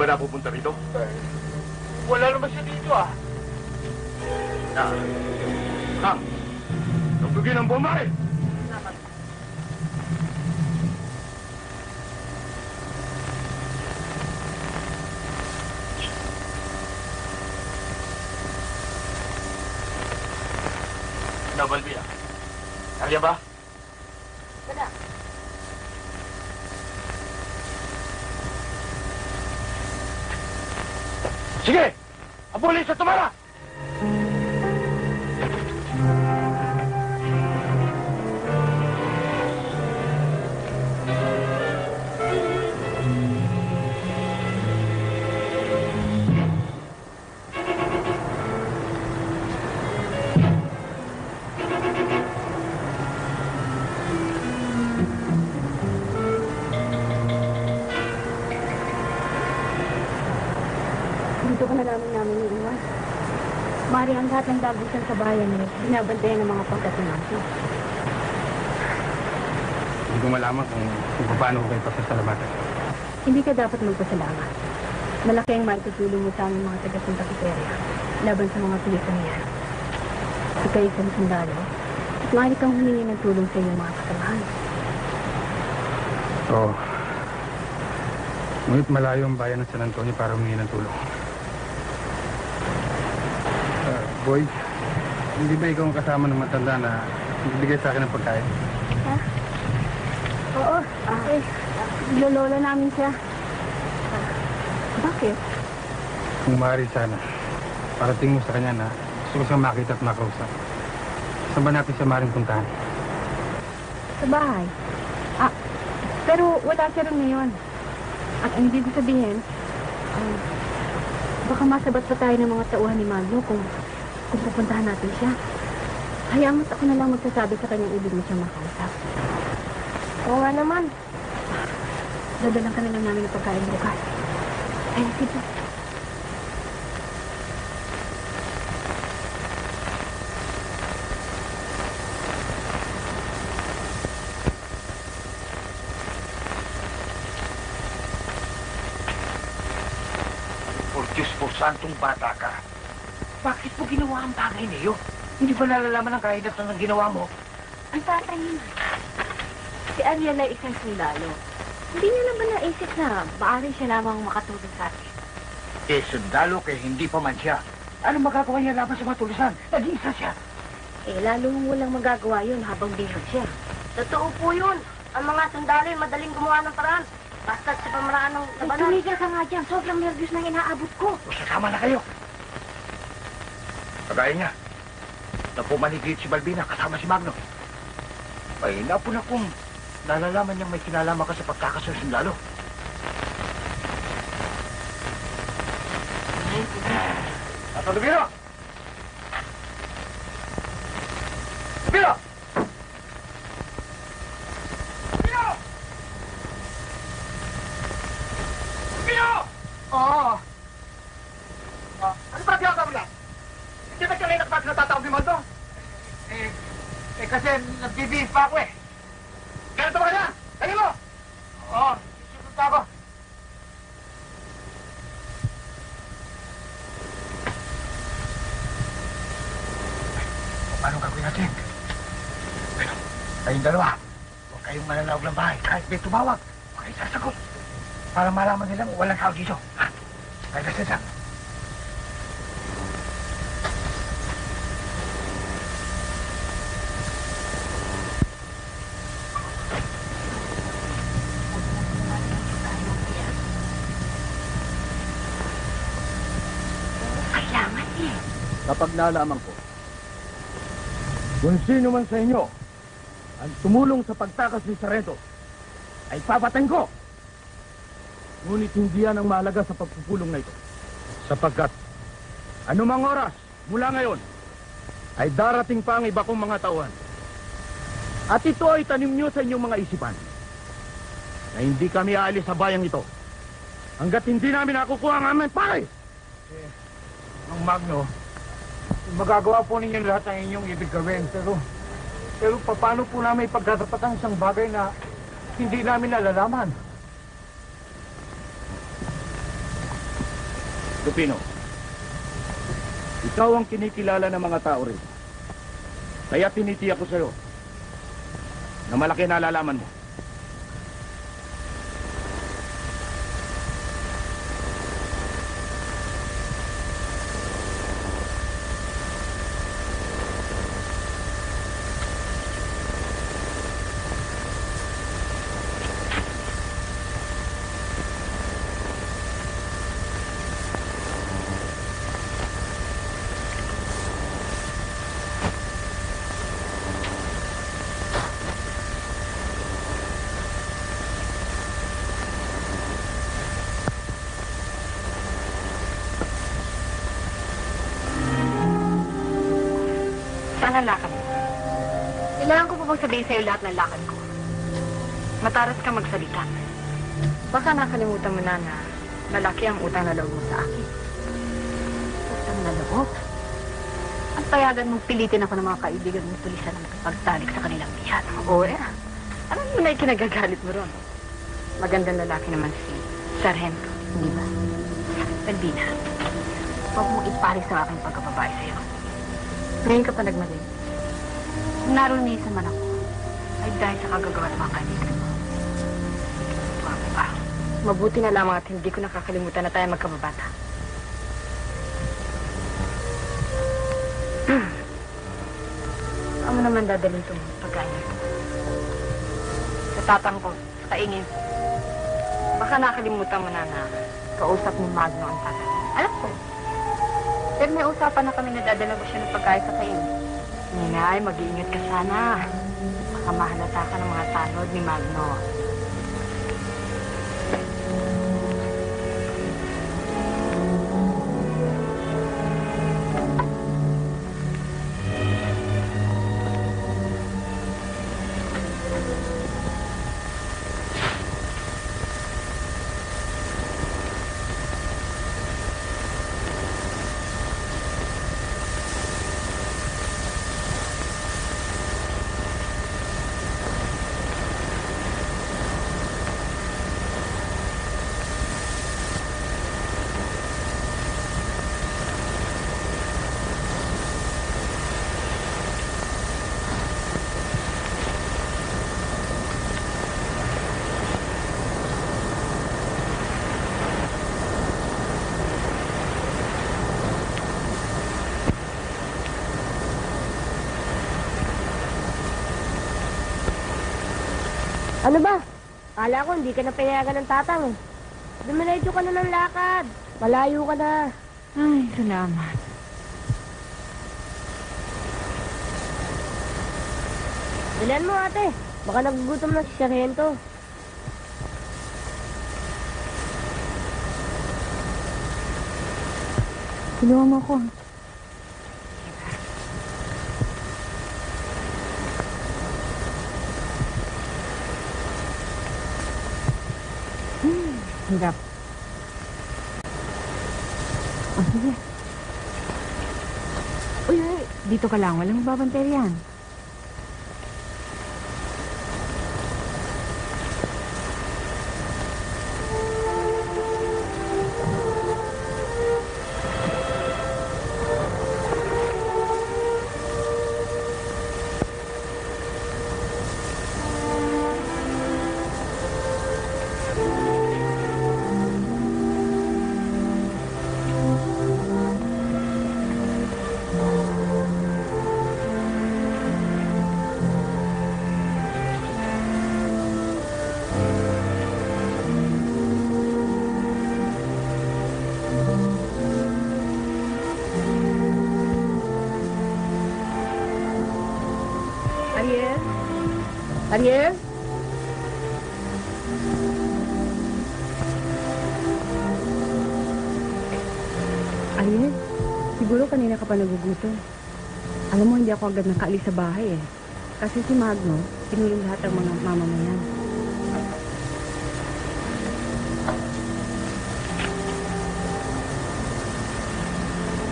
Ba napupunta rito? Lahat ng dagusan sa bayan eh, binabantayan ng mga pagkatinasi. Hindi ko malaman kung, kung paano ko kayo pasasalamatan. Hindi ka dapat magpasalamat. Malaki ang maitutulong mo sa aming mga taga Santa Criteria laban sa mga pulisan niyan. Ikaw isang sundalo at maaari kang humingi ng tulong sa iyong mga kasamahan. Oo. Ngunit malayo ang bayan ng San Antonio para humingi ng tulong. Ah, boy, hindi ba ikaw ang kasama ng matanda na bibigay sa akin ng pagkain? Oo, ah, eh, lolola namin siya. Bakit? Kung maaari sana, parating mo sa kanya na gusto ko siyang makita at makausap. Saan ba natin siya maaaring puntahan? Sa bahay. Ah, pero wala siya rin ngayon. At ang ibig sabihin, um, baka masabat pa tayo ng mga tauhan ni Magno kung, kung pupuntahan natin siya. Hayaan mo't ako na lang magsasabi sa kanyang ibig mo siyang makausap. Oo nga naman. Dadalang ka na lang namin ng pagkain bukas. Ay, sige. Por Diyos po, santong bata ka. Mo ginawa ang bagay na yun? Hindi ba nalalaman ang kahidatan ng ginawa mo? Ang tatay niya. Si Ariel ay isang sundalo. Hindi niyo na ba naisip na maaari siya lamang makatulong sa atin? Eh, sundalo kay hindi pa man siya. Ano magagawa niya laban sa matulisan? Nag-iisa siya. Eh, lalong walang magagawa yun habang bihag siya. Totoo po yun. Ang mga sundalo ay madaling gumawa ng paraan. Basta sa pamaraan ng labanan. tumigil ka nga dyan. Sobrang nervous na inaabot ko. O sasama na kayo. Kagaya niya. Na pumaligid si Balbina kasama si Magno. Ay, napo na kung nalalaman niyang may kinalaman ka sa pagkakasunsundalo. Tato Lubino! Lubino! Lubino! Lubino! Oo. Ah, ano ba tiyawag mo lang? Hindi ba kanina ka na tatawag ni Maldo? Eh, eh kasi nag-BB pa ako eh. Ganito ba kanya? Kaya mo? Oo, susunod pa ako. O, paano gagawin natin? Pero, kayong dalawa, huwag kayong mananawag ng bahay. Kahit may tumawag, huwag kayong sasagot. Para malaman nilang walang tao dito. Ha? Kaya kasi lang. Kapag nalaman ko, kung sino man sa inyo ang tumulong sa pagtakas ni Sarento, ay papatayin ko. Ngunit hindi yan ang mahalaga sa pagpupulong na ito. Sapagkat, anumang oras mula ngayon, ay darating pa ang iba kong mga tauhan. At ito ay tanim nyo sa inyong mga isipan na hindi kami aalis sa bayang ito hanggat hindi namin nakukuha ang aming pare. Ang Magno, magagawa po ninyo lahat ng inyong ibig gawin, pero, pero paano po namin ipagtatapatan isang bagay na hindi namin nalalaman? Lupino, ikaw ang kinikilala ng mga tao rin. Kaya tinitiyak ko sa'yo na malaki na nalalaman mo. Saan ang lakad mo? Kailangan ko pa bang sabihin sa'yo lahat ng lakad ko? Mataras ka magsalita. Baka nakalimutan mo na na lalaki ang utang na loob mo sa akin. Utang na loob. Ang payagan mong pilitin ako ng mga kaibigan mong tulisan ng pagtalik sa kanilang biyan. Oo eh. Alam mo na yung kinagagalit mo ron. Magandang lalaki naman si Sargento, hindi ba? Albina, huwag mong ipalis ang aking pagkababae sa'yo. Ngayon ka pa nagmali. Kung narunisan man ako, ay dahil sa kagagawa ng mga kaibigan mo. Pa. Mabuti na lamang at hindi ko nakakalimutan na tayo magkababata. Ano naman dadalhin itong pagkain? Sa tatang ko, sa kaingin. Baka nakalimutan mo na na kausap ni Magno ang tatay. Alam Pero may usapan na kami na dadala ko siya ng pagkain sa kaingin. Ninay, mag-iingat ka sana. Baka mahalata ka ng mga tanod ni Magno. Ano ba? Kala ko hindi ka na pinayagan ng tatang eh. Dumiretso ka na ng lakad. Malayo ka na. Ay, salamat. Bilan mo ate. Baka nagugutom na si Sargento. Tulungan mo ako. Hmm, hirap. Oh, sige. Uy, uy, dito ka lang. Walang babantay yan. Ariel? Ariel, siguro kanina ka pa nagugutom. Alam mo, hindi ako agad nakaalis sa bahay eh. Kasi si Magno, pinulong lahat ng mga mamamayan.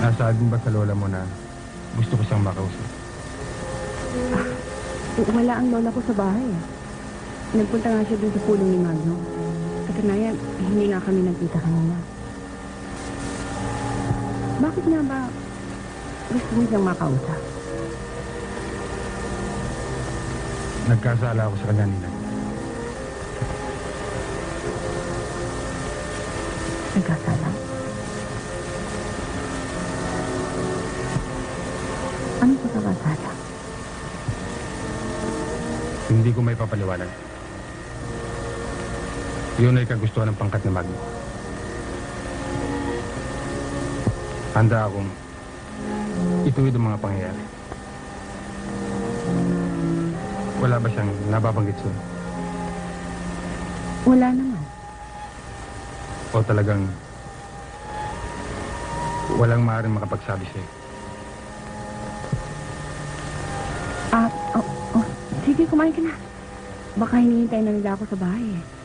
Nasabi ba sa lola mo na gusto ko siyang makausap? Wala ang lola ko sa bahay. Nagpunta nga siya dun sa pulong ni Magno. Sa kanayan, hindi nga kami nagkita kanina. Bakit nga ba gusto mo siyang makausap? Nagkasala ako sa kanya, Ninang. Ko may papaliwanag. Yun ay kagustuhan ng pangkat ni Magno. Handa akong ituwid ang mga pangyayari. Wala ba siyang nababanggit sa'yo? Wala naman. O talagang walang maaaring makapagsabi sa'yo? Ah, oh, oh, sige, kumain ka na. Baka hinihintay na nila ako sa bahay eh.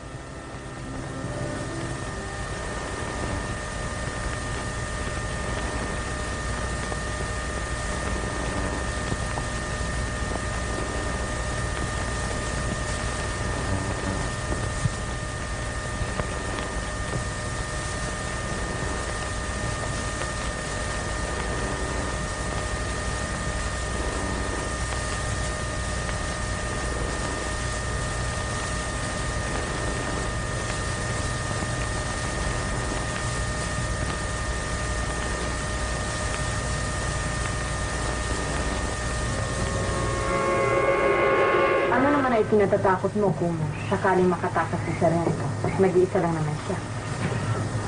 Pinatatakot mo kung sakaling makatakas si Sargento? Tapos nag-iisa lang naman siya.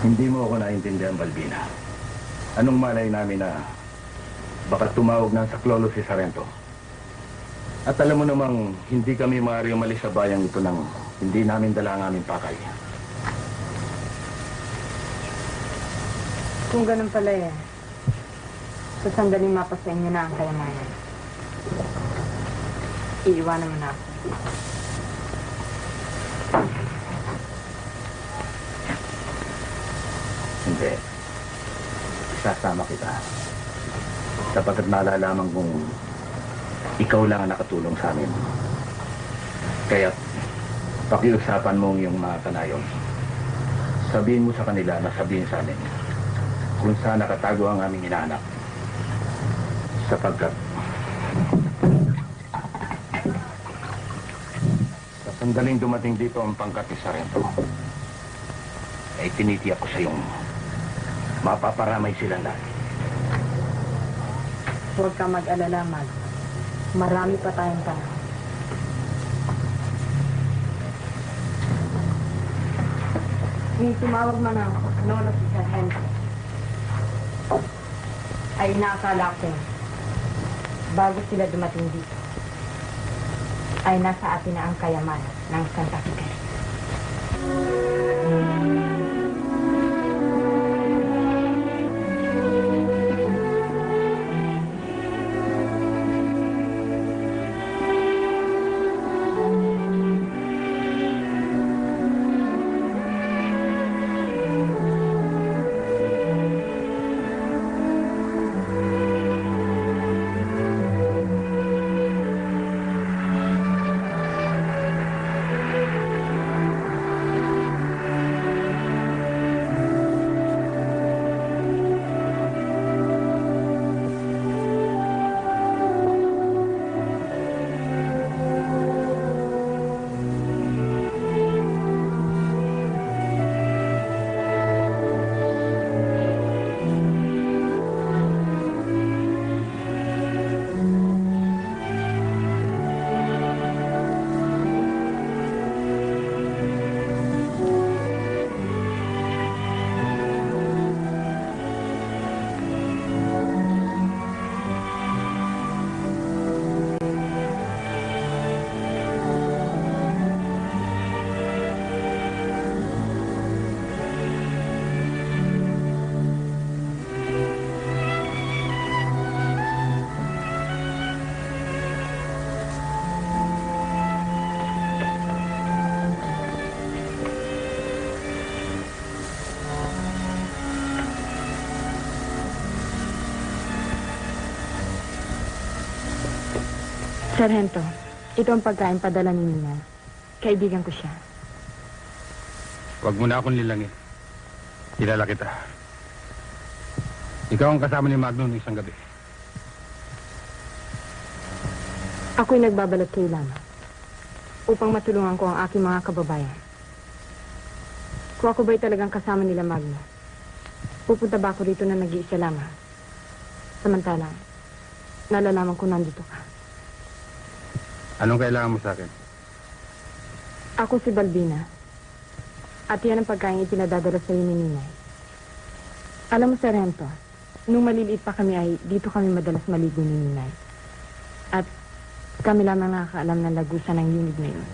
Hindi mo ako naintindihan, Balbina. Anong malay namin na baka tumawag ng saklolo si Sarento? At alam mo namang hindi kami maaari umalis sa bayang ito nang hindi namin dala ang aming pakay. Kung ganun pala eh, sa sandaling mapa sa inyo na ang kayamanan. Iiwanan mo na ako. Hindi. Isasama kita. Sapagkat nalalaman kong ikaw lang ang nakatulong sa amin. Kaya pakiusapan mo ang iyong mga kanayon. Sabihin mo sa kanila na sabihin sa amin kung saan nakatago ang aming inaanak. Sapagkat sandaling dumating dito ang pangkat ni Sarento, ay tinitiyak ko sa iyong mapaparamay sila lahat. Huwag ka mag-alala, Mag. Marami pa tayong panahon. Nung tumawag man ang lolo si Sir Henry, ay naakala ko bago sila dumating dito, ay nasa atin na ang kayamanan ng Santa Fe. Sargento, ito ang pagkain padala ni Nina. Kaibigan ko siya. Huwag mo na akong lilangin. Kilala kita. Ikaw ang kasama ni Magno ng isang gabi. Ako'y nagbabalot kay Lama upang matulungan ko ang aking mga kababayan. Kung ako ba'y talagang kasama nila Magno, pupunta ba ako rito na nag-iisa lamang? Samantalang, nalalaman ko nandito ka. Anong kailangan mo sa akin? Ako si Balbina. At yan ang pagkain ipinadadala sa iyo ni Ninay. Alam mo, Sarento, nung maliliit pa kami ay dito kami madalas maligo ni Ninay. At kami lamang nakakaalam ng lagusan ng unit na yun.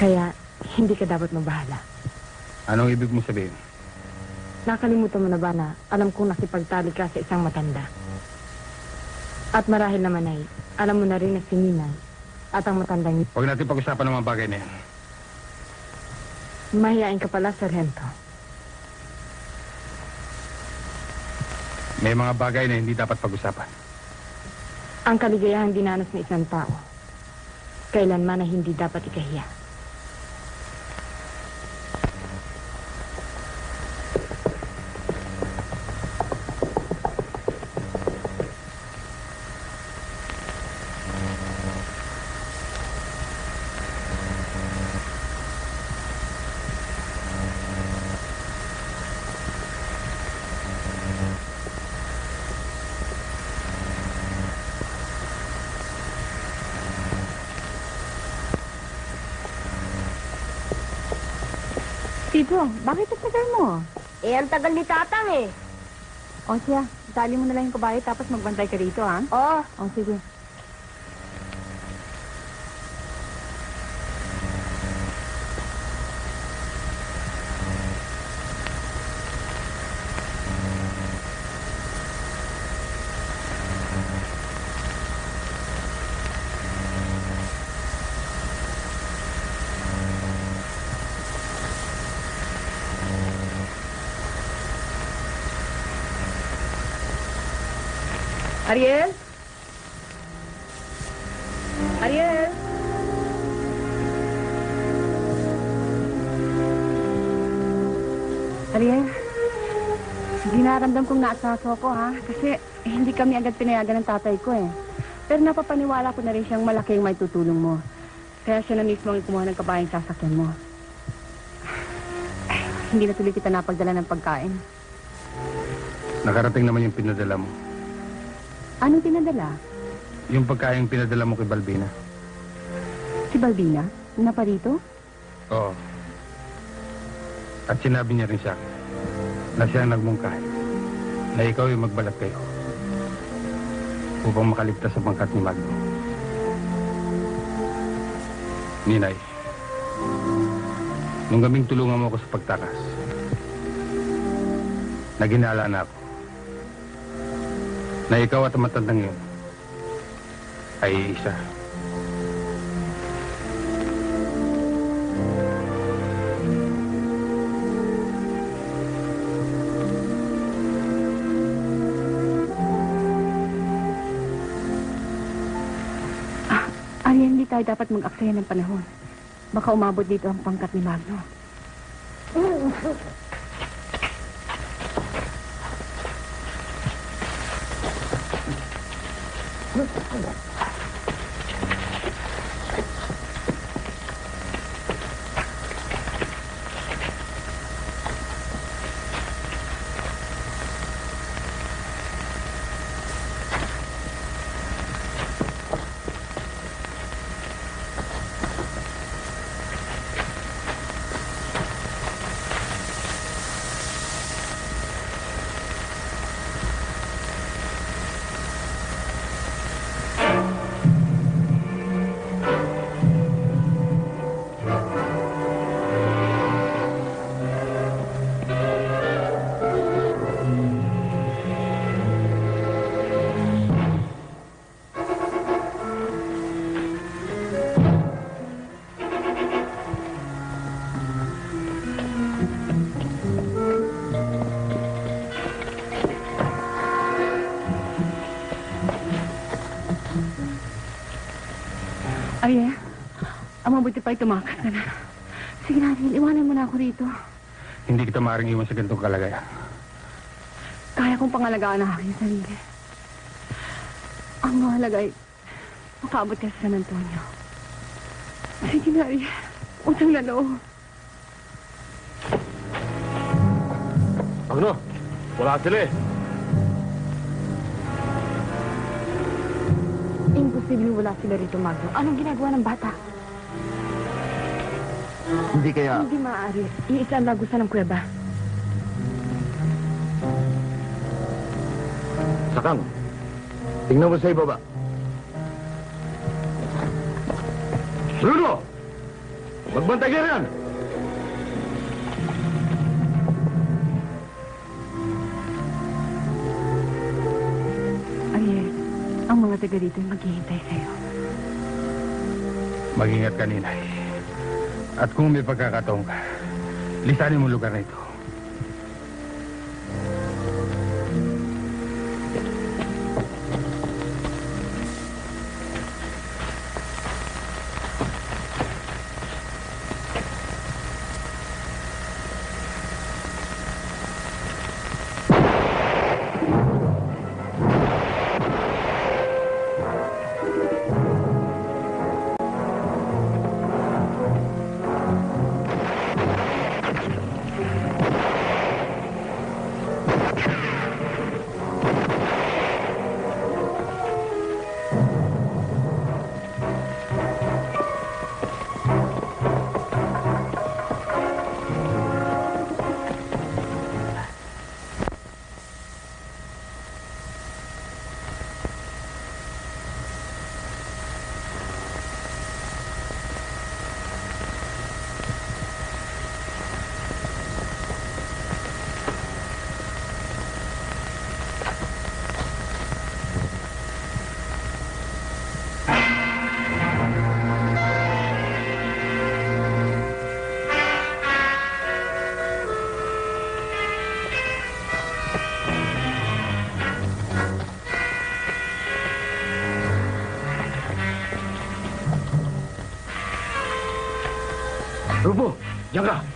Kaya, hindi ka dapat mabahala. Anong ibig mo sabihin? Nakalimutan mo na ba na alam kong nakipagtali ka sa isang matanda? At marahil naman ay, alam mo na rin na si Ninay at ang matandang yun. Huwag natin pag-usapan ng mga bagay na yan. Mahihain ka pala, Sargento. May mga bagay na hindi dapat pag-usapan. Ang kaligayahang dinanas ng isang tao, kailanman na hindi dapat ikahiya. Tito, bakit ang tagal mo? Eh, ang tagal ni Tatang eh. O siya, itali mo na lang yung kabayo tapos magbantay ka rito, ha? Oh, O sige. Dinaramdam kong naasaso ko, ha? Kasi eh, hindi kami agad pinayagan ng tatay ko, eh. Pero napapaniwala ko na rin siyang malaki ang may tutulong mo. Kaya siya na mismo ang kumuha ng kabayang sasakyan mo. Eh, [SIGHS] hindi na tuloy kita napagdala ng pagkain. Nakarating naman yung pinadala mo. Anong pinadala? Yung pagkain pinadala mo kay Balbina. Si Balbina? na pa rito? Oo. At sinabi niya rin akin na siya ang nagmungkahi na ikaw yung magbalat kayo upang makaligtas sa pangkat ni Magno. Ninay, nung gabing tulungan mo ako sa pagtakas, naginala na ako na ikaw at ang matandang yun ay isa. Tayo dapat mag-aksaya ng panahon. Baka umabot dito ang pangkat ni Magno. [LAUGHS] mabuti pa tumakas ka na. Sige na, iwanan mo na ako rito. Hindi kita maaaring iwan sa ganitong kalagayan. Kaya kong pangalagaan ang aking sarili. Ang mahalaga ay makaabot ka sa San Antonio. Sige na, Ariel. Utang na loob. Magno, wala sila eh. Imposible wala sila rito, Magno. Anong ginagawa ng bata? Hindi kaya... Hindi maaari. Iisa ang lagusan ng kuweba. Sakang, tingnan mo sa ibaba. Bruno! Magbantay ka! Ariel, ang mga taga dito ay maghihintay sa'yo. Mag-ingat ka, Ninay. At kung may pagkakataon ka, lisanin mo lugar na ito. Rupo, diyan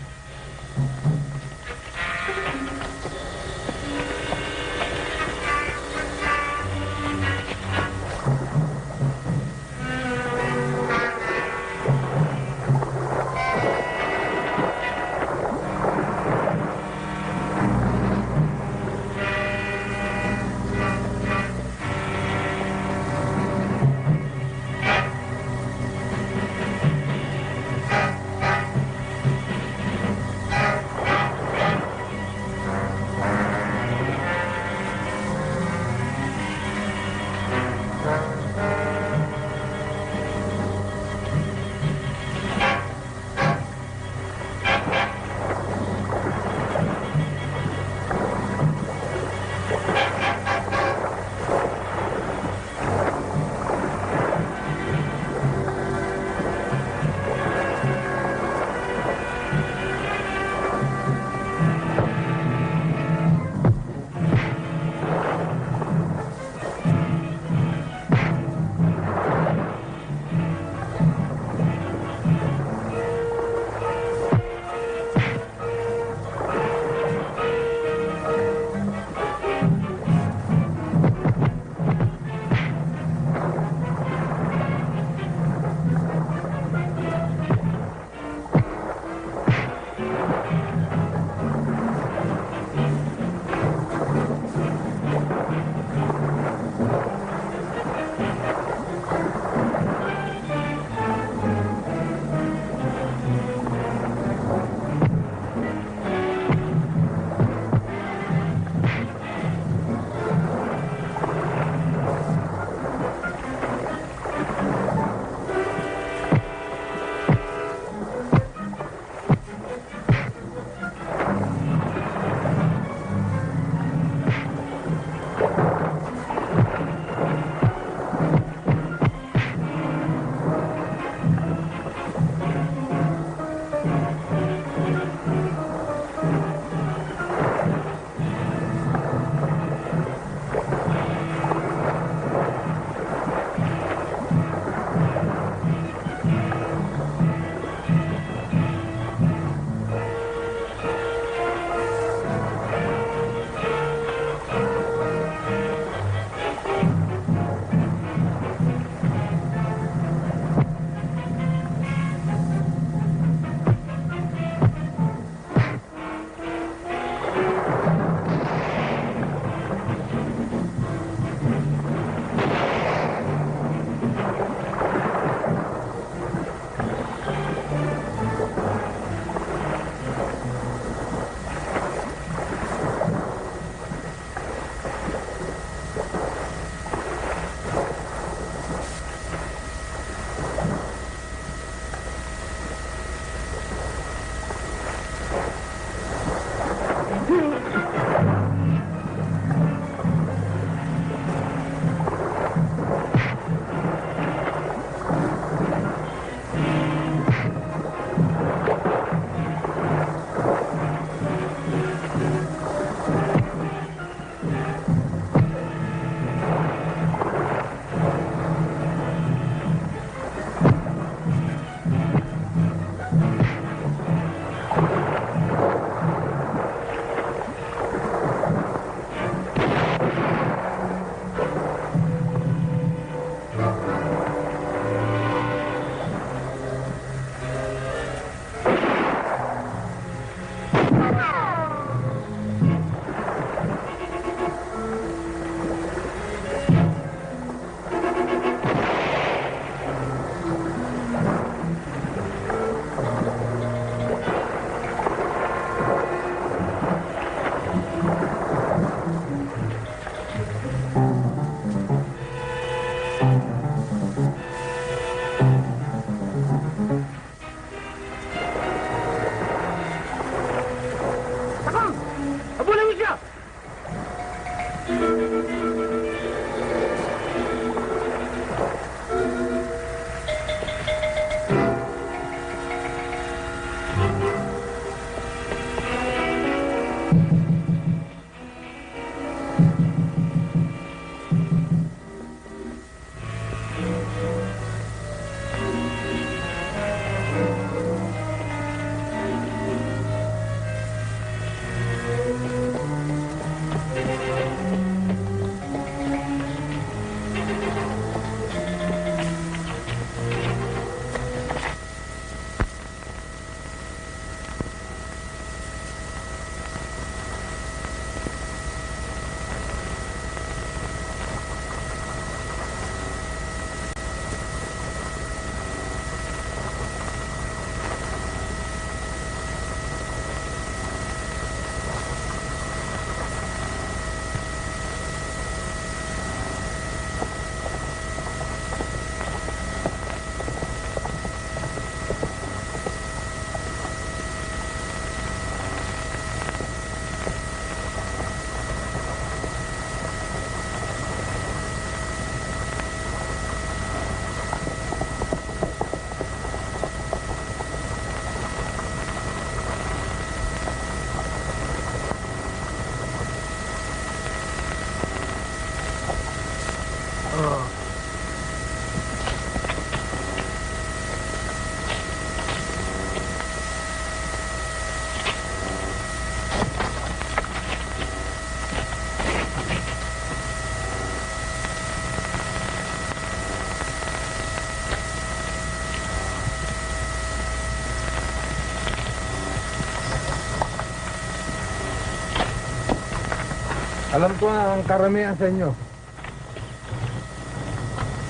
Alam ko ang karamihan sa inyo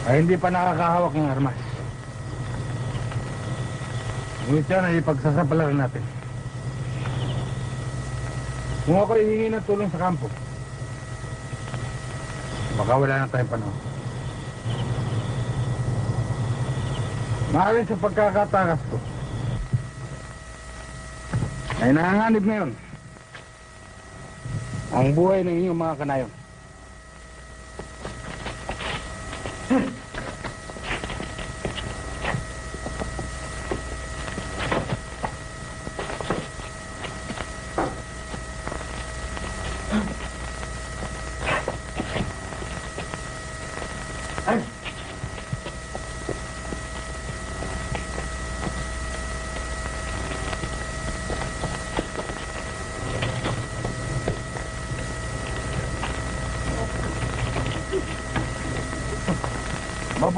ay hindi pa nakakahawak ng armas. Ngunit yan ay ipagsasapalaran natin. Kung ako hihingi ng tulong sa kampo, baka wala na tayong panahon. Maaaring sa pagkakatakas ko, ay nanganganib ngayon ang buhay ng inyong mga kanayon.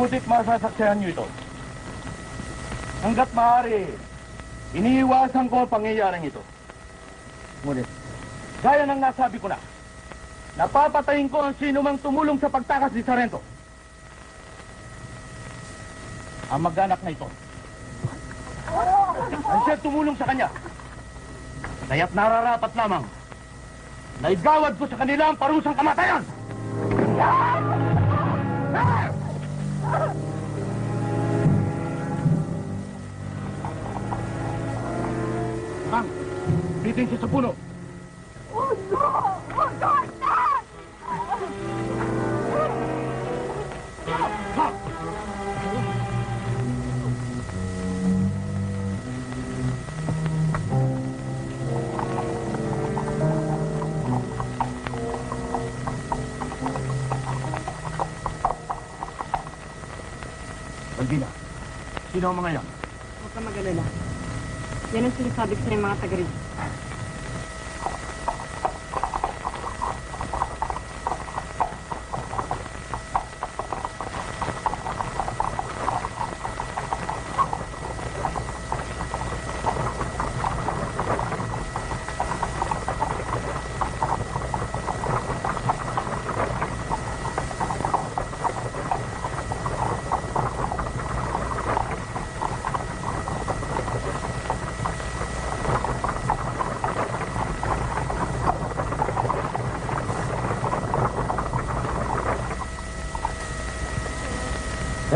Mabutit masasaksihan niyo ito. Hanggat maaari, iniiwasan ko ang pangyayaring ito. Ngunit, gaya ng nasabi ko na, napapatayin ko ang sino mang tumulong sa pagtakas ni Sarento. Ang mag-anak na ito. Ang siya tumulong sa kanya. Kaya't nararapat lamang na igawad ko sa kanila ang parusang kamatayan! Kang, bitin siya sa puno. Ang mga yan? Huwag ka mag-alala. Yan ang sinasabi ko sa mga taga rito.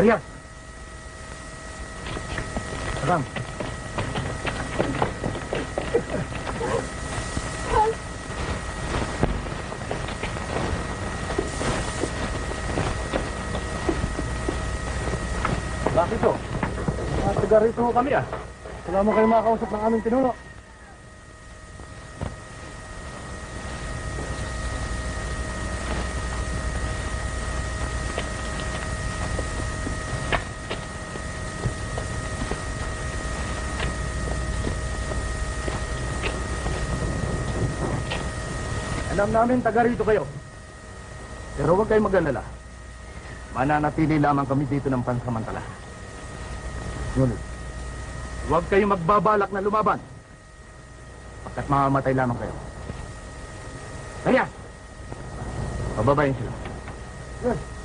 Dalian! Sarang! Bakit to? Mga taga rito kami ah. Wala mo kayo makakausap ng aming pinuno. Alam namin taga rito kayo. Pero huwag kayong mag-alala. Mananatili lamang kami dito ng pansamantala. Ngunit, huwag kayong magbabalak na lumaban. Pagkat mamamatay lamang kayo. Kaya, pababayin sila. Rito!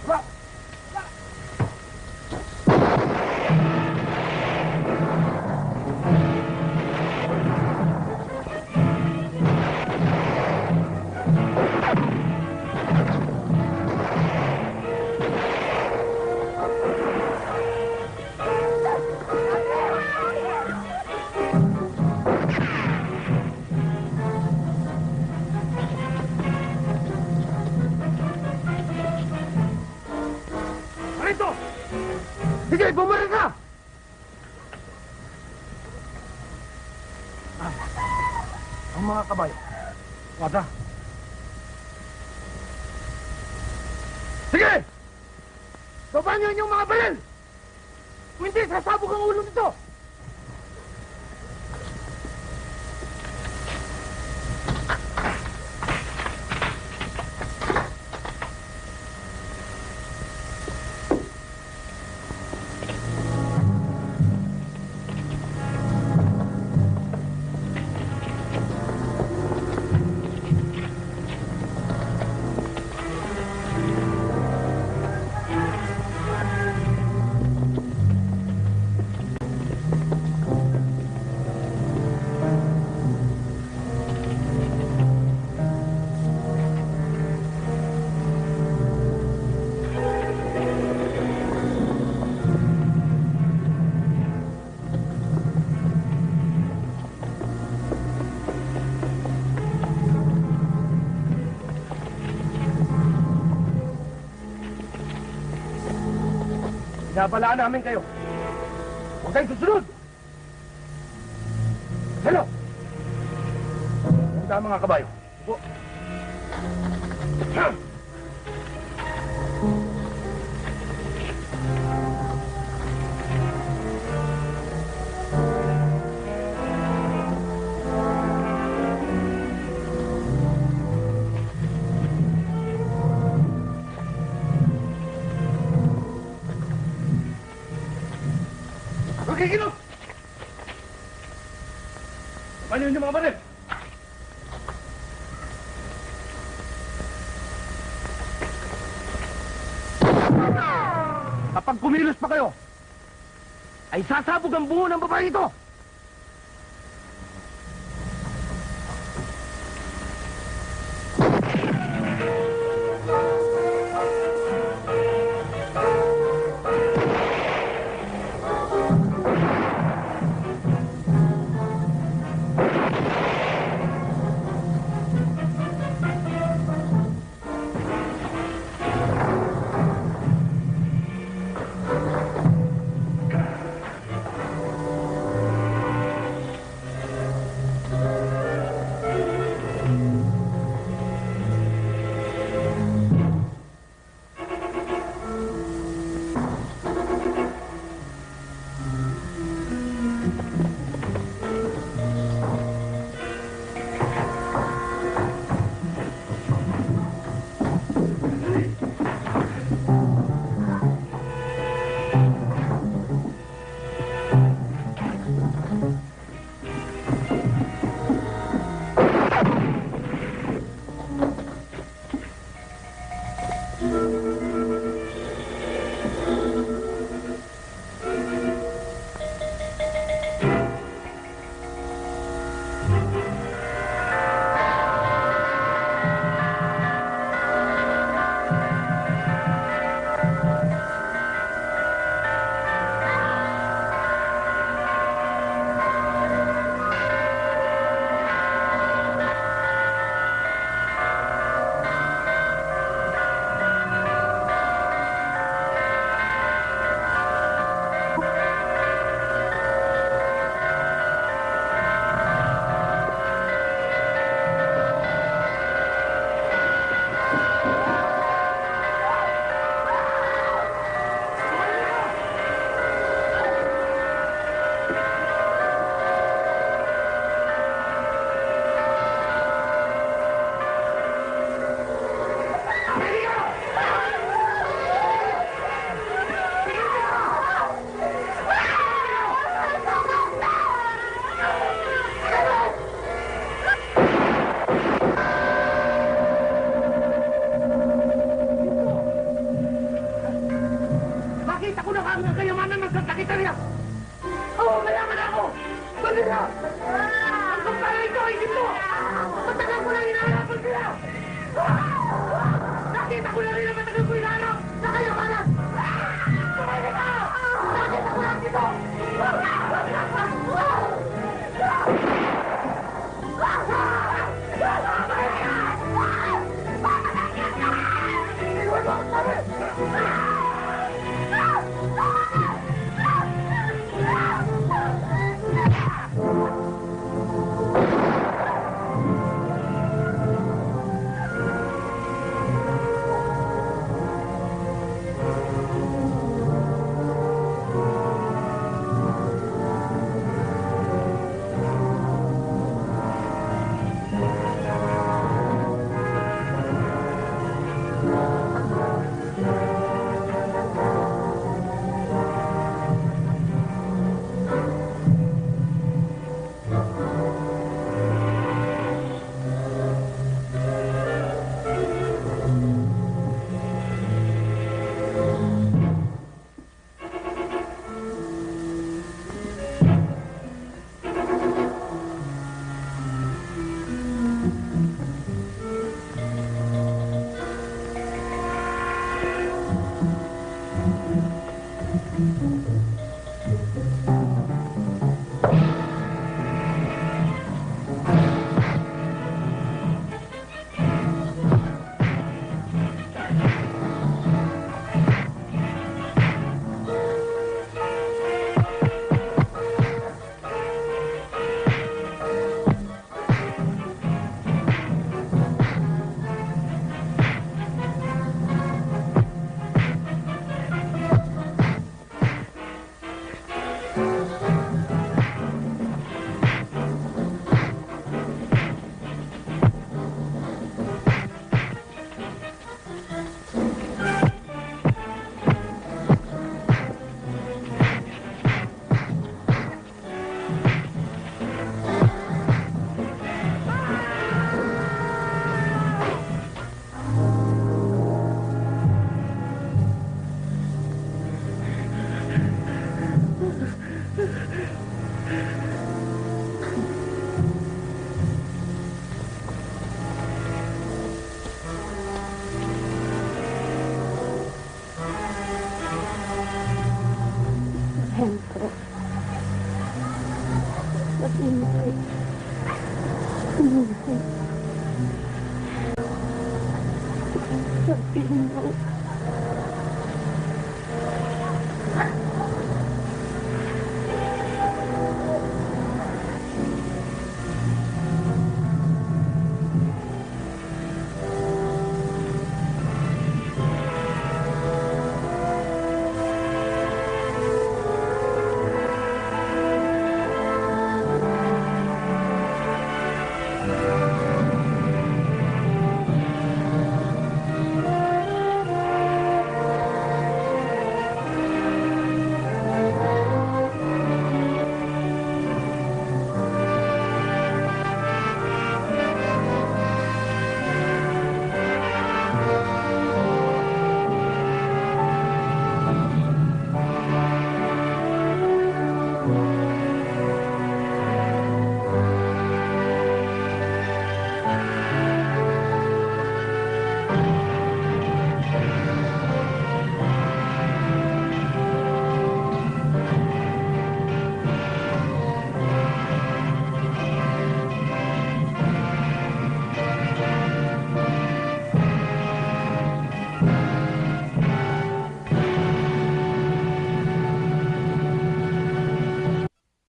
Binabalaan namin kayo. Huwag kayong susunod! Hello! Handa mga kabayo. Kunin niyo mga baril! Kapag kumilos pa kayo, ay sasabog ang buo ng babae ito!